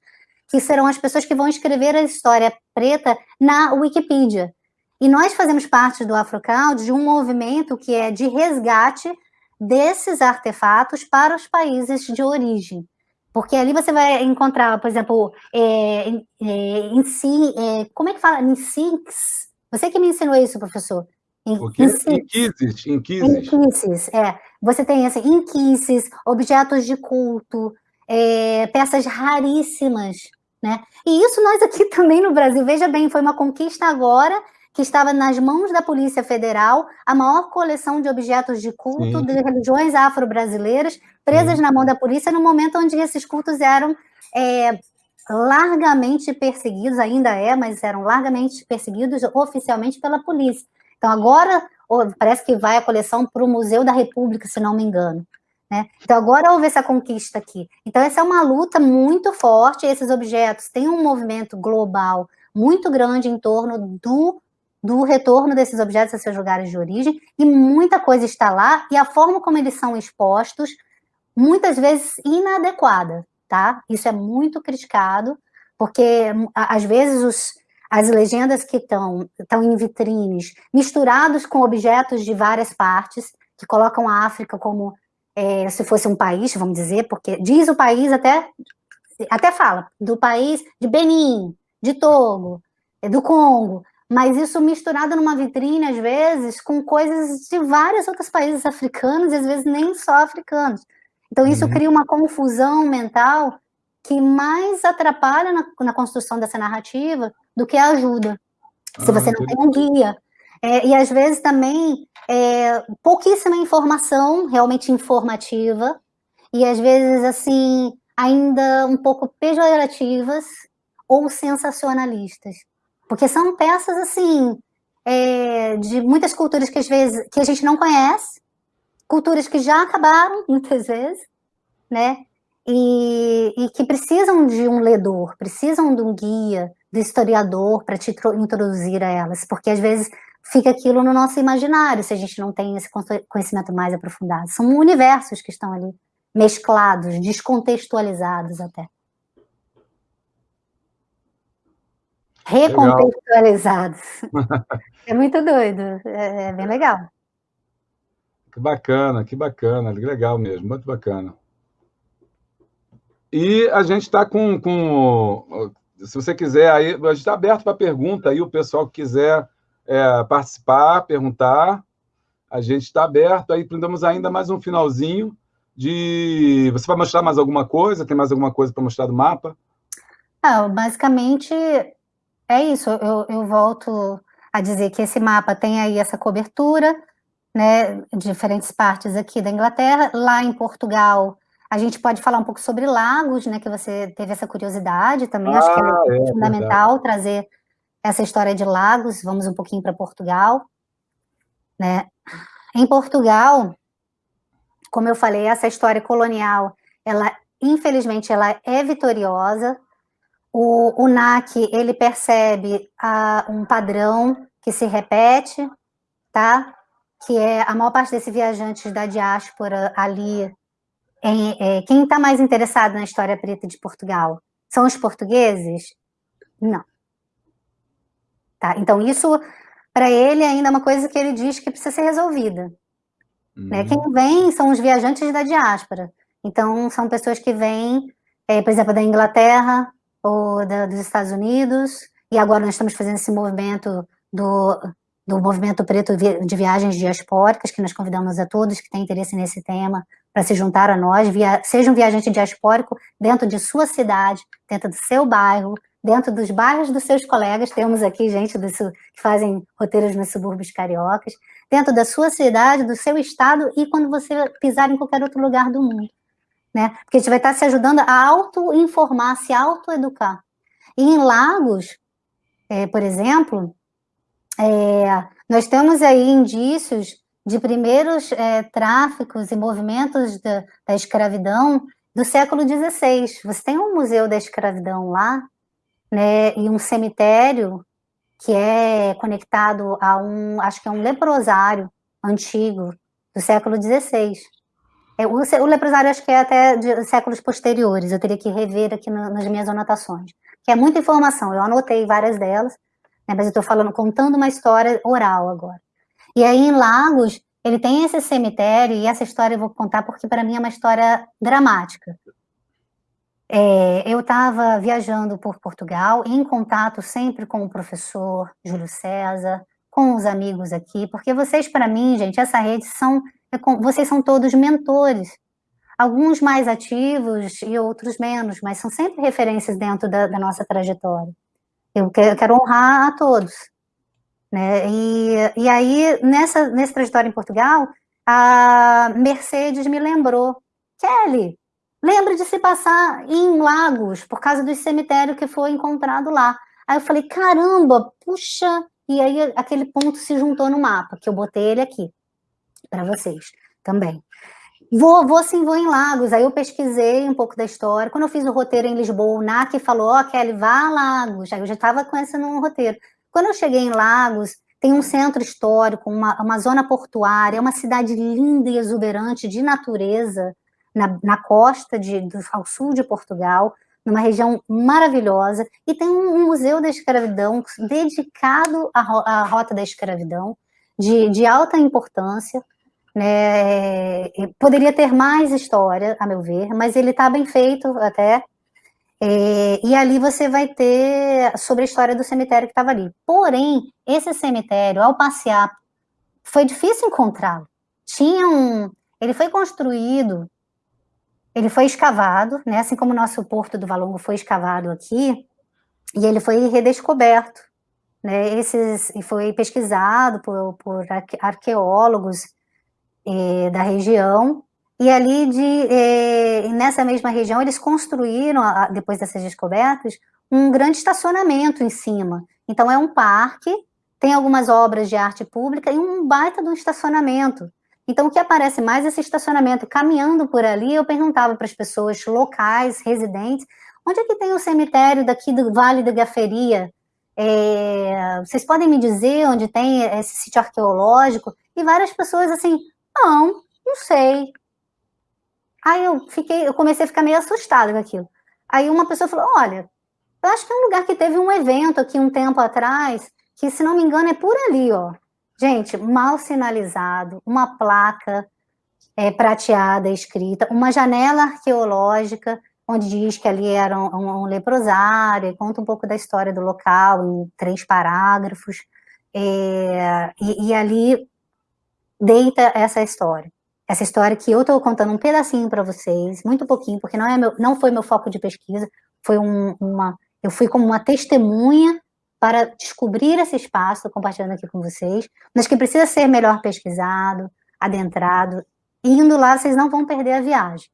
que serão as pessoas que vão escrever a história preta na Wikipedia. E nós fazemos parte do Afro Crowd de um movimento que é de resgate desses artefatos para os países de origem. Porque ali você vai encontrar, por exemplo, é, é, em si, é, como é que fala? Em sinks. Você que me ensinou isso, professor. Inquises, inquises. Inquises, é. Você tem assim, inquises, objetos de culto, é, peças raríssimas, né? E isso nós aqui [LAUGHS] também no Brasil, veja bem, foi uma conquista agora que estava nas mãos da Polícia Federal a maior coleção de objetos de culto Sim. de religiões afro-brasileiras presas Sim. na mão da polícia no momento onde esses cultos eram é, largamente perseguidos, ainda é, mas eram largamente perseguidos oficialmente pela polícia. Então agora parece que vai a coleção para o Museu da República, se não me engano. Né? Então agora houve essa conquista aqui. Então essa é uma luta muito forte, esses objetos têm um movimento global muito grande em torno do do retorno desses objetos a seus lugares de origem, e muita coisa está lá, e a forma como eles são expostos, muitas vezes inadequada, tá? Isso é muito criticado, porque às vezes os, as legendas que estão em vitrines, misturados com objetos de várias partes, que colocam a África como é, se fosse um país, vamos dizer, porque diz o país até, até fala, do país de Benin, de Togo, do Congo, mas isso misturado numa vitrine, às vezes, com coisas de vários outros países africanos, e às vezes nem só africanos. Então, isso uhum. cria uma confusão mental que mais atrapalha na, na, construção dessa narrativa do que ajuda. Se ah, você não tem um guia. É, e às vezes também é, pouquíssima informação realmente informativa, e às vezes assim, ainda um pouco pejorativas ou sensacionalistas. Porque são peças, assim, é, de muitas culturas que às vezes que a gente não conhece, culturas que já acabaram, [LAUGHS] muitas vezes, né? E, e que precisam de um ledor, precisam de um guia, do historiador para te introduzir a elas, porque às vezes fica aquilo no nosso imaginário, se a gente não tem esse conhecimento mais aprofundado. São universos que estão ali mesclados, descontextualizados até. Recontextualizados. é muito doido, é, é, bem legal. Que bacana, que bacana, legal mesmo, muito bacana. E a gente está com, com, se você quiser, aí, a gente está aberto para pergunta, aí o pessoal que quiser é, participar, perguntar, a gente está aberto, aí prendemos ainda mais um finalzinho de... Você vai mostrar mais alguma coisa? Tem mais alguma coisa para mostrar do mapa? Ah, basicamente, é isso, eu, eu volto a dizer que esse mapa tem aí essa cobertura, né, diferentes partes aqui da Inglaterra, lá em Portugal, a gente pode falar um pouco sobre lagos, né, que você teve essa curiosidade também, ah, acho que é, ah, é fundamental verdade. trazer essa história de lagos, vamos um pouquinho para Portugal, né, em Portugal, como eu falei, essa história colonial, ela, infelizmente, ela é vitoriosa, o, o NAC, ele percebe a, um padrão que se repete, tá? Que é a maior parte desses viajantes da diáspora ali, em, é, quem está mais interessado na história preta de Portugal? São os portugueses? Não. Tá? Então, isso, para ele, ainda é uma coisa que ele diz que precisa ser resolvida. Né? Uhum. Né? Quem vem são os viajantes da diáspora. Então, são pessoas que vêm, é, por exemplo, da Inglaterra, ou da, dos Estados Unidos, e agora nós estamos fazendo esse movimento do, do movimento preto de viagens diaspóricas, que nós convidamos a todos que têm interesse nesse tema para se juntar a nós, via, seja um viajante diaspórico dentro de sua cidade, dentro do seu bairro, dentro dos bairros dos seus colegas, temos aqui gente do, que fazem roteiros nos subúrbios cariocas, dentro da sua cidade, do seu estado e quando você pisar em qualquer outro lugar do mundo né? Porque a gente vai estar se ajudando a auto-informar, se auto-educar. E em Lagos, é, por exemplo, é, nós temos aí indícios de primeiros é, tráficos e movimentos da, da, escravidão do século XVI. Você tem um museu da escravidão lá, né, e um cemitério que é conectado a um, acho que é um leprosário antigo do século XVI. É, o, leprosário acho que é até de séculos posteriores, eu teria que rever aqui no, nas minhas anotações, que é muita informação, eu anotei várias delas, né, mas eu estou falando, contando uma história oral agora. E aí em Lagos, ele tem esse cemitério, e essa história eu vou contar porque para mim é uma história dramática. É, eu estava viajando por Portugal, em contato sempre com o professor Júlio César, com os amigos aqui, porque vocês, para mim, gente, essa rede são vocês são todos mentores, alguns mais ativos e outros menos, mas são sempre referências dentro da, da nossa trajetória. Eu quero, eu quero, honrar a todos. Né? E, e aí, nessa, nessa trajetória em Portugal, a Mercedes me lembrou, Kelly, lembre de se passar em Lagos, por causa do cemitério que foi encontrado lá. Aí eu falei, caramba, puxa, e aí aquele ponto se juntou no mapa, que eu botei ele aqui para vocês também. Vou, vou sim, vou em Lagos. Aí eu pesquisei um pouco da história. Quando eu fiz o roteiro em Lisboa, o NAC falou, ó, oh, Kelly, vá a Lagos. Aí eu já estava conhecendo um roteiro. Quando eu cheguei em Lagos, tem um centro histórico, uma, uma zona portuária, uma cidade linda e exuberante de natureza, na, na costa de, do, ao sul de Portugal, numa região maravilhosa, e tem um museu da escravidão dedicado à, rota da escravidão, de, de alta importância, né? Poderia ter mais história, a meu ver, mas ele está bem feito até. É, e ali você vai ter sobre a história do cemitério que estava ali. Porém, esse cemitério, ao passear, foi difícil encontrá-lo. Tinha um. Ele foi construído ele foi escavado, né, assim como o nosso Porto do Valongo foi escavado aqui, e ele foi redescoberto. Né, esses, e foi pesquisado por, por arqueólogos eh, da região, e ali, de, eh, nessa mesma região, eles construíram, depois dessas descobertas, um grande estacionamento em cima. Então, é um parque, tem algumas obras de arte pública e um baita de um estacionamento. Então, o que aparece mais é esse estacionamento. Caminhando por ali, eu perguntava para as pessoas locais, residentes, onde é que tem o cemitério daqui do Vale da Gaferia? É, vocês podem me dizer onde tem esse sítio arqueológico? E várias pessoas assim, não, não sei. Aí eu fiquei, eu comecei a ficar meio assustada com aquilo. Aí uma pessoa falou, olha, eu acho que é um lugar que teve um evento aqui um tempo atrás, que se não me engano é por ali, ó. Gente, mal sinalizado, uma placa é, prateada escrita, uma janela arqueológica, onde diz que ali era um, um, um leprosário, conta um pouco da história do local em três parágrafos, é, e, e, ali deita essa história. Essa história que eu estou contando um pedacinho para vocês, muito pouquinho, porque não, é meu, não foi meu foco de pesquisa, foi um, uma, eu fui como uma testemunha para descobrir esse espaço, compartilhando aqui com vocês, mas que precisa ser melhor pesquisado, adentrado. Indo lá, vocês não vão perder a viagem,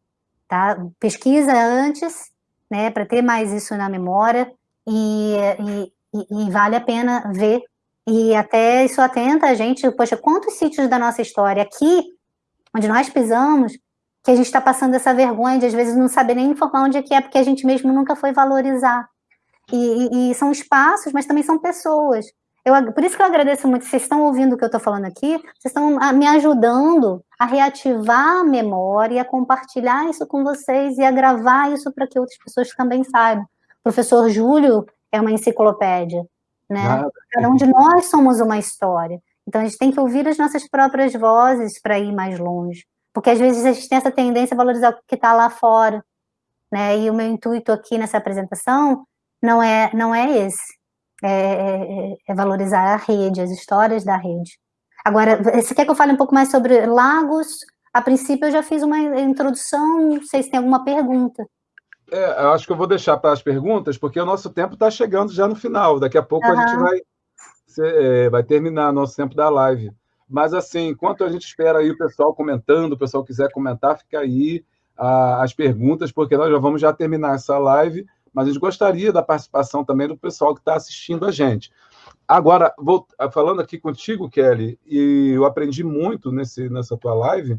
tá? Pesquisa antes, né, para ter mais isso na memória, e, e, e, vale a pena ver. E até isso atenta a gente, poxa, quantos sítios da nossa história aqui, onde nós pisamos, que a gente está passando essa vergonha de às vezes não saber nem informar onde é que é, porque a gente mesmo nunca foi valorizar. E, e, são espaços, mas também são pessoas. Eu, por isso que eu agradeço muito, vocês estão ouvindo o que eu estou falando aqui, vocês estão me ajudando a reativar a memória, a compartilhar isso com vocês e a gravar isso para que outras pessoas também saibam. O professor Júlio é uma enciclopédia, né? Cada um de nós somos uma história. Então a gente tem que ouvir as nossas próprias vozes para ir mais longe. Porque às vezes a gente tem essa tendência a valorizar o que está lá fora. Né? E o meu intuito aqui nessa apresentação não é, não é esse. É, é, é, valorizar a rede, as histórias da rede. Agora, você quer que eu fale um pouco mais sobre lagos? A princípio, eu já fiz uma introdução, não sei se tem alguma pergunta. É, eu acho que eu vou deixar para as perguntas, porque o nosso tempo está chegando já no final. Daqui a pouco uhum. a gente vai, é, vai terminar nosso tempo da live. Mas, assim, enquanto a gente espera aí o pessoal comentando, o pessoal quiser comentar, fica aí a, as perguntas, porque nós já vamos já terminar essa live mas a gente gostaria da participação também do pessoal que está assistindo a gente. Agora, vou, falando aqui contigo, Kelly, e eu aprendi muito nesse, nessa tua live,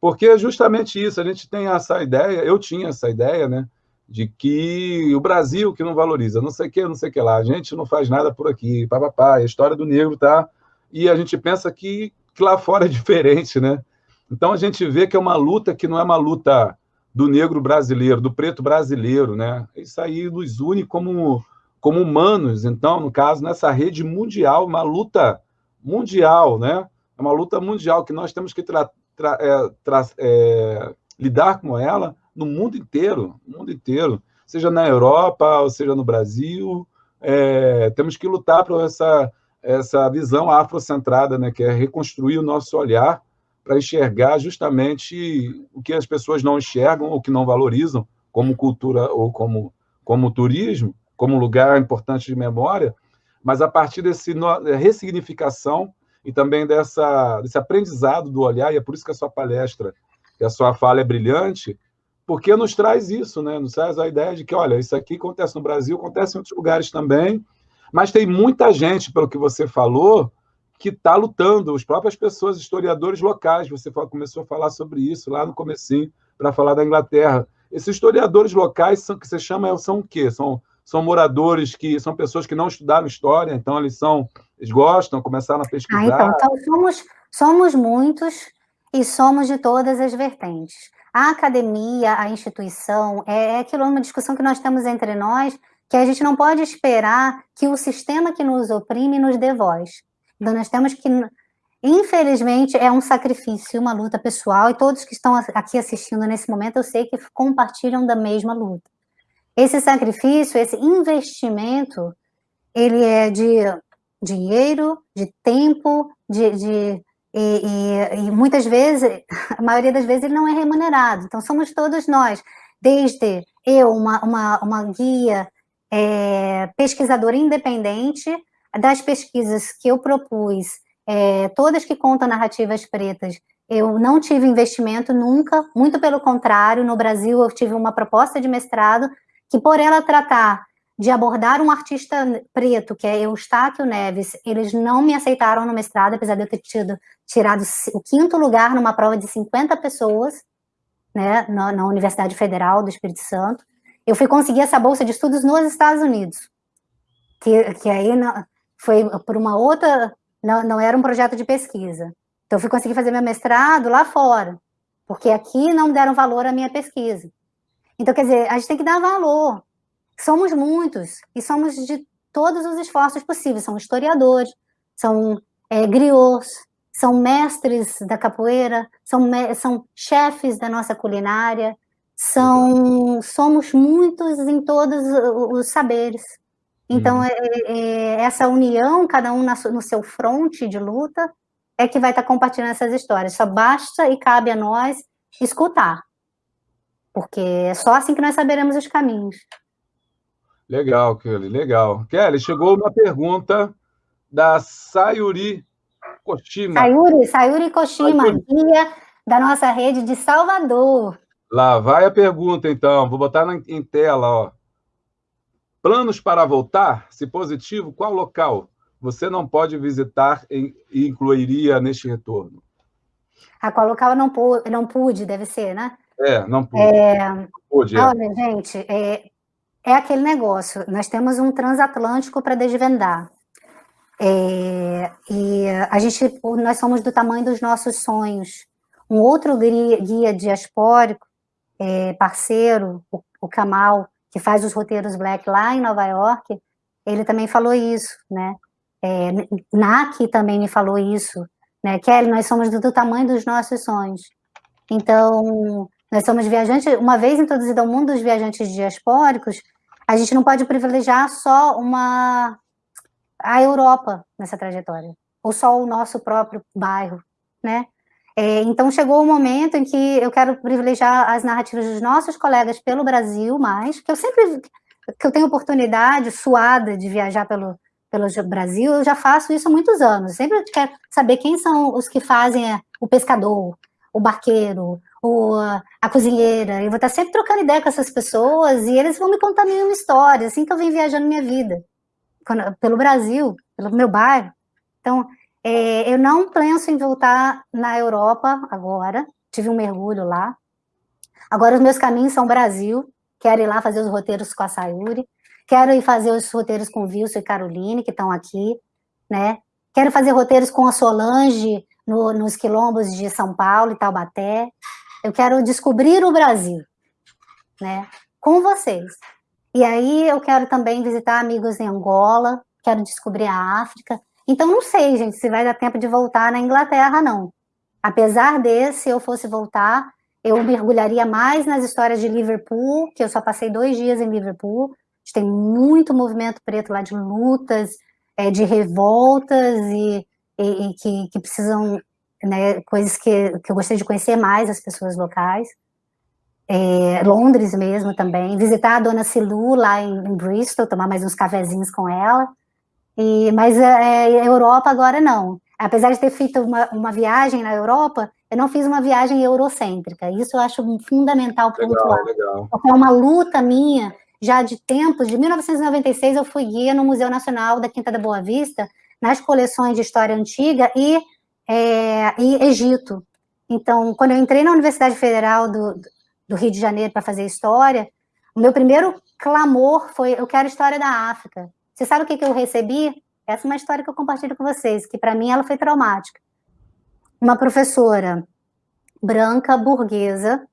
porque é justamente isso, a gente tem essa ideia, eu tinha essa ideia, né, de que o Brasil que não valoriza, não sei o que, não sei o que lá, a gente não faz nada por aqui, papapá, a história do negro tá, e a gente pensa que, que lá fora é [LAUGHS] diferente, né? Então a gente vê que é uma luta que não é uma luta do negro brasileiro, do preto brasileiro, né? Isso aí nos une como, como humanos, então, no caso, nessa rede mundial, uma luta mundial, né? É uma luta mundial que nós temos que tra, tra, é, tra, é, lidar com ela no mundo inteiro, no mundo inteiro, seja na Europa, ou seja no Brasil, é, temos que lutar por essa, essa visão afrocentrada, né? Que é reconstruir o nosso olhar para enxergar justamente o que as pessoas não enxergam ou que não valorizam como cultura ou como, como turismo, como lugar importante de memória, mas a partir desse ressignificação e também dessa, desse aprendizado do olhar, e é por isso que a sua palestra e a sua fala é brilhante, porque nos traz isso, né? nos traz a ideia de que, olha, isso aqui acontece no Brasil, acontece em outros lugares também, mas tem muita gente, pelo que você falou, que está lutando, as próprias pessoas, historiadores locais, você começou a falar sobre isso lá no comecinho, para falar da Inglaterra. Esses historiadores locais são, que você chama são o quê? São, são moradores que são pessoas que não estudaram história, então eles são, eles gostam, começaram a pesquisar. Ah, então, então somos, somos muitos e somos de todas as vertentes. A academia, a instituição, é, é aquilo, uma discussão que nós temos entre nós, que a gente não pode esperar que o sistema que nos oprime nos dê voz. Então, nós temos que, infelizmente, é um sacrifício, uma luta pessoal, e todos que estão aqui assistindo nesse momento, eu sei que compartilham da mesma luta. Esse sacrifício, esse investimento, ele é de dinheiro, de tempo, de, de e, e, e, muitas vezes, a maioria das vezes, ele não é remunerado. Então, somos todos nós, desde eu, uma, uma, uma guia é, pesquisadora independente, das pesquisas que eu propus, é, todas que contam narrativas pretas, eu não tive investimento nunca, muito pelo contrário, no Brasil eu tive uma proposta de mestrado que por ela tratar de abordar um artista preto, que é Eustáquio Neves, eles não me aceitaram no mestrado, apesar de eu ter tido, tirado o quinto lugar numa prova de 50 pessoas, né, na, na Universidade Federal do Espírito Santo. Eu fui conseguir essa bolsa de estudos nos Estados Unidos, que, que aí não, foi por uma outra, não, não era um projeto de pesquisa. Então, eu fui conseguir fazer meu mestrado lá fora, porque aqui não deram valor à minha pesquisa. Então, quer dizer, a gente tem que dar valor. Somos muitos, e somos de todos os esforços possíveis. São historiadores, são é, griots, são mestres da capoeira, são, são chefes da nossa culinária, são somos muitos em todos os saberes. Então, uhum. é, é, essa união, cada um na, no seu fronte de luta, é que vai estar compartilhando essas histórias. Só basta e cabe a nós escutar, porque é só assim que nós saberemos os caminhos. Legal, Kelly, legal. Kelly, chegou uma pergunta da Sayuri Koshima. Sayuri, Sayuri Koshima, Sayuri. guia da nossa rede de Salvador. Lá vai a pergunta, então. Vou botar na, em tela, ó. Planos para voltar? Se positivo, qual local você não pode visitar e incluiria neste retorno? A qual local eu não, pude, não pude, deve ser, né? É, não pude. É... Não pude é. Olha, gente, é, é aquele negócio. Nós temos um transatlântico para desvendar. É, e a gente, nós somos do tamanho dos nossos sonhos. Um outro guia, guia diaspórico, é, parceiro, o, o Kamal, que faz os roteiros Black lá em Nova York, ele também falou isso, né? É, também me falou isso, né? Kelly, nós somos do, do, tamanho dos nossos sonhos. Então, nós somos viajantes, uma vez introduzido ao mundo dos viajantes diaspóricos, a gente não pode privilegiar só uma a Europa nessa trajetória, ou só o nosso próprio bairro, né? É, então, chegou o momento em que eu quero privilegiar as narrativas dos nossos colegas pelo Brasil mais, que eu sempre que eu tenho oportunidade suada de viajar pelo, pelo Brasil, eu já faço isso há muitos anos. Sempre quero saber quem são os que fazem é, o pescador, o barqueiro, o, a cozinheira. Eu vou estar sempre trocando ideia com essas pessoas e eles vão me contar mil histórias, assim que eu venho viajando minha vida, quando, pelo Brasil, pelo meu bairro. Então, é, eu não penso em voltar na Europa agora, tive um mergulho lá. Agora os meus caminhos são Brasil, quero ir lá fazer os roteiros com a Sayuri, quero ir fazer os roteiros com Wilson e Caroline, que estão aqui, né? Quero fazer roteiros com a Solange no, nos quilombos de São Paulo e Taubaté. Eu quero descobrir o Brasil, né? Com vocês. E aí eu quero também visitar amigos em Angola, quero descobrir a África, então, não sei, gente, se vai dar tempo de voltar na Inglaterra, não. Apesar de, se eu fosse voltar, eu mergulharia mais nas histórias de Liverpool, que eu só passei dois dias em Liverpool. Tem muito movimento preto lá de lutas, é, de revoltas e, e, e que, que, precisam, né, coisas que, que eu gostaria de conhecer mais as pessoas locais. É, Londres mesmo também, visitar a dona Silu lá em, em Bristol, tomar mais uns cafezinhos com ela. E, mas é, é, Europa agora não. Apesar de ter feito uma, uma viagem na Europa, eu não fiz uma viagem eurocêntrica. Isso eu acho fundamental pontuar. Legal, Porque é uma luta minha, já de tempos, de 1996 eu fui guia no Museu Nacional da Quinta da Boa Vista, nas coleções de História Antiga e, é, e Egito. Então, quando eu entrei na Universidade Federal do, do Rio de Janeiro para fazer História, o meu primeiro clamor foi, eu quero História da África. Você sabe o que, que eu recebi? Essa é uma história que eu compartilho com vocês, que para mim ela foi traumática. Uma professora branca, burguesa,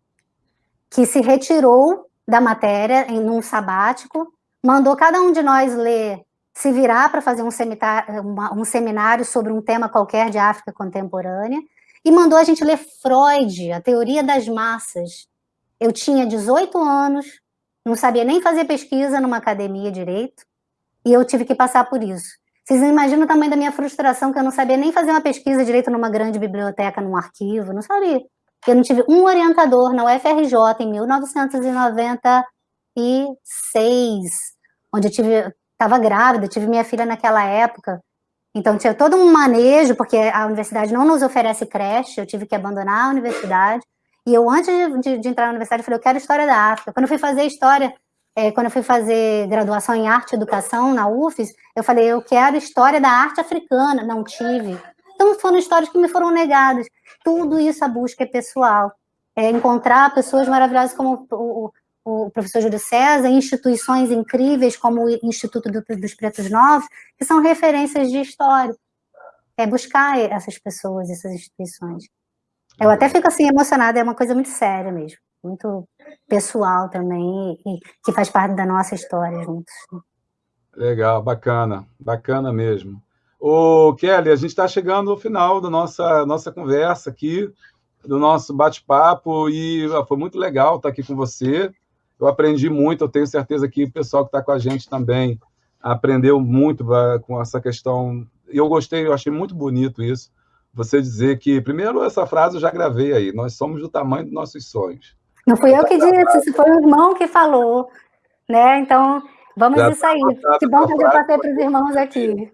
que se retirou da matéria em um sabático, mandou cada um de nós ler, se virar para fazer um seminário, um seminário sobre um tema qualquer de África contemporânea, e mandou a gente ler Freud, a teoria das massas. Eu tinha 18 anos, não sabia nem fazer pesquisa numa academia direito, e eu tive que passar por isso. Vocês imaginam o tamanho da minha frustração, que eu não sabia nem fazer uma pesquisa direito numa grande biblioteca, num arquivo, não sabia. Eu não tive um orientador na UFRJ em 1996, onde eu tive, estava grávida, tive minha filha naquela época, então tinha todo um manejo, porque a universidade não nos oferece creche, eu tive que abandonar a universidade, e eu, antes de, de, entrar na universidade, falei, eu quero História da África. Quando eu fui fazer História, é, quando eu fui fazer graduação em Arte e Educação na UFES, eu falei, eu quero História da Arte Africana. Não tive. Então, foram histórias que me foram negadas. Tudo isso a busca é pessoal. É encontrar pessoas maravilhosas como o, o professor Júlio César, instituições incríveis como o Instituto do, dos Pretos Novos, que são referências de história. É buscar essas pessoas, essas instituições. Eu até fico assim emocionada, é uma coisa muito séria mesmo, muito pessoal também, e que faz parte da nossa história juntos. Legal, bacana, bacana mesmo. Ô, Kelly, a gente está chegando ao final da nossa, nossa conversa aqui, do nosso bate-papo, e foi muito legal estar aqui com você. Eu aprendi muito, eu tenho certeza que o pessoal que está com a gente também aprendeu muito com essa questão. Eu gostei, eu achei muito bonito isso, você dizer que, primeiro, essa frase eu já gravei aí, nós somos do tamanho dos nosos sonhos. Não fui eu que disse, foi o irmão que falou, né? Então, vamos já isso aí. Que bom que eu já passei para os irmãos aqui.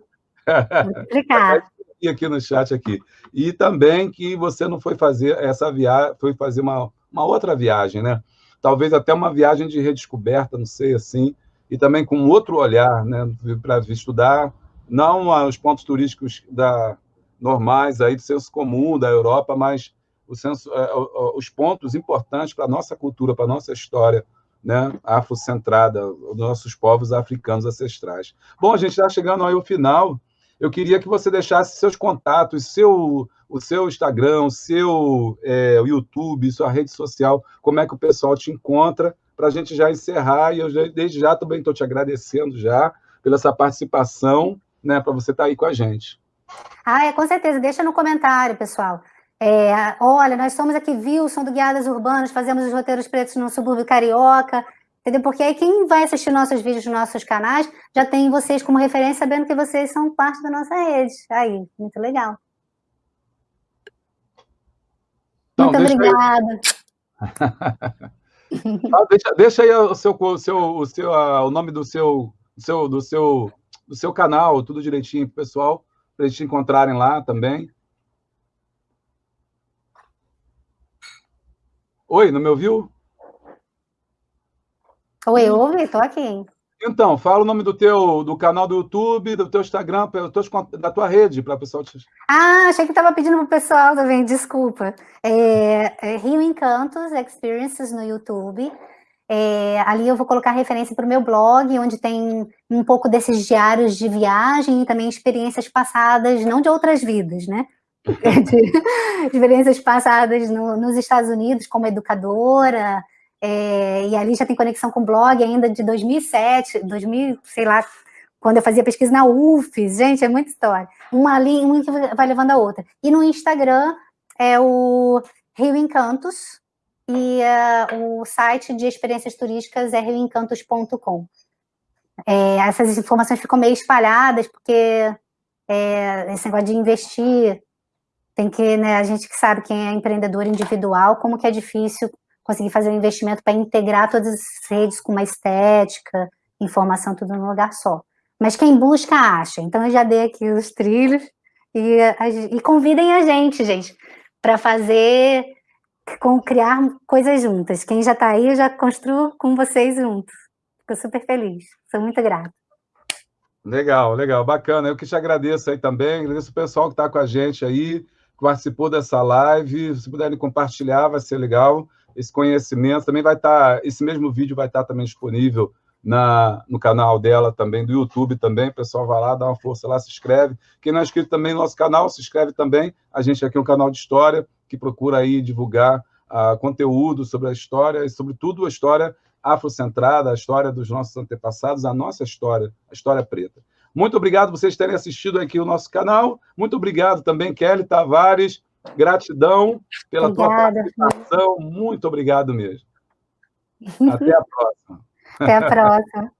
Explicar. [LAUGHS] aqui no chat aqui. E também que você não foi fazer essa viagem, foi fazer uma, uma outra viagem, né? Talvez até uma viagem de redescoberta, não sei assim, e também com outro olhar, né, para estudar não os pontos turísticos da normais aí do senso comum da Europa, mas senso, é, os pontos importantes para a nossa cultura, para a nossa história, né, afrocentrada, os nossos povos africanos ancestrais. Bom, a gente está chegando aí ao final. Eu queria que você deixasse seus contatos, seu, o seu Instagram, o seu é, o YouTube, sua rede social, como é que o pessoal te encontra, para a gente já encerrar. E eu já, desde já também estou te agradecendo já pela essa participação, né, para você estar tá aí com a gente. Ah, é, com certeza. Deixa no comentário, pessoal. É, olha, nós somos aqui Wilson do Guiadas Urbanas, fazemos os roteiros pretos no subúrbio carioca, entendeu? Porque aí quem vai assistir nossos vídeos nos nossos canais já tem vocês como referência, sabendo que vocês são parte da nossa rede. Aí, muito legal. Não, muito obrigada. [LAUGHS] ah, deixa, deixa, aí o seu, o seu, o seu, o nome do seu, do seu, do seu, do seu canal, tudo direitinho pro pessoal para eles te encontrarem lá também. Oi, não me ouviu? Oi, eu ouvi, estou aqui. Então, fala o nome do teu do canal do YouTube, do teu Instagram, da tua rede, para o pessoal te... Ah, achei que estava pedindo para o pessoal também, desculpa. É, é Rio Encantos Experiences no YouTube. É, ali eu vou colocar referência para o meu blog, onde tem um pouco desses diários de viagem e também experiências passadas, não de outras vidas, né? [LAUGHS] [LAUGHS] de experiências passadas no, nos Estados Unidos como educadora, é, e ali já tem conexão com blog ainda de 2007, 2000, sei lá, quando eu fazia pesquisa na UFES, gente, é muita história. Uma ali, uma que vai levando a outra. E no Instagram é o Rio Encantos, e uh, o site de experiências turísticas é rioencantos.com. É, essas informações ficam meio espalhadas, porque é, esse negócio de investir, tem que, né, a gente que sabe quem é empreendedor individual, como que é difícil conseguir fazer um investimento para integrar todas as redes com uma estética, informação, tudo num lugar só. Mas quem busca, acha. Então, eu já dei aqui os trilhos e, e convidem a gente, gente, para fazer com criar coisas juntas. Quem já está aí, eu já construo com vocês juntos. Fico super feliz, sou muito grata. Legal, legal, bacana. Eu que te agradeço aí também, agradeço o pessoal que está com a gente aí, que participou dessa live. Se puderem compartilhar, vai ser legal esse conhecimento. Também vai estar, tá, esse mesmo vídeo vai estar tá também disponível na, no canal dela também, do YouTube também. O pessoal vai lá, dá uma força lá, se inscreve. Quem não é inscrito também no nosso canal, se inscreve também. A gente aqui é um canal de história que procura aí divulgar uh, conteúdo sobre a história e, sobretudo, a história afrocentrada, a história dos nossos antepassados, a nossa história, a história preta. Muito obrigado vocês terem assistido aqui o nosso canal. Muito obrigado também, Kelly Tavares, Gratidão pela Obrigada, tua participação. Muito obrigado mesmo. [LAUGHS] Até a próxima. Até a próxima.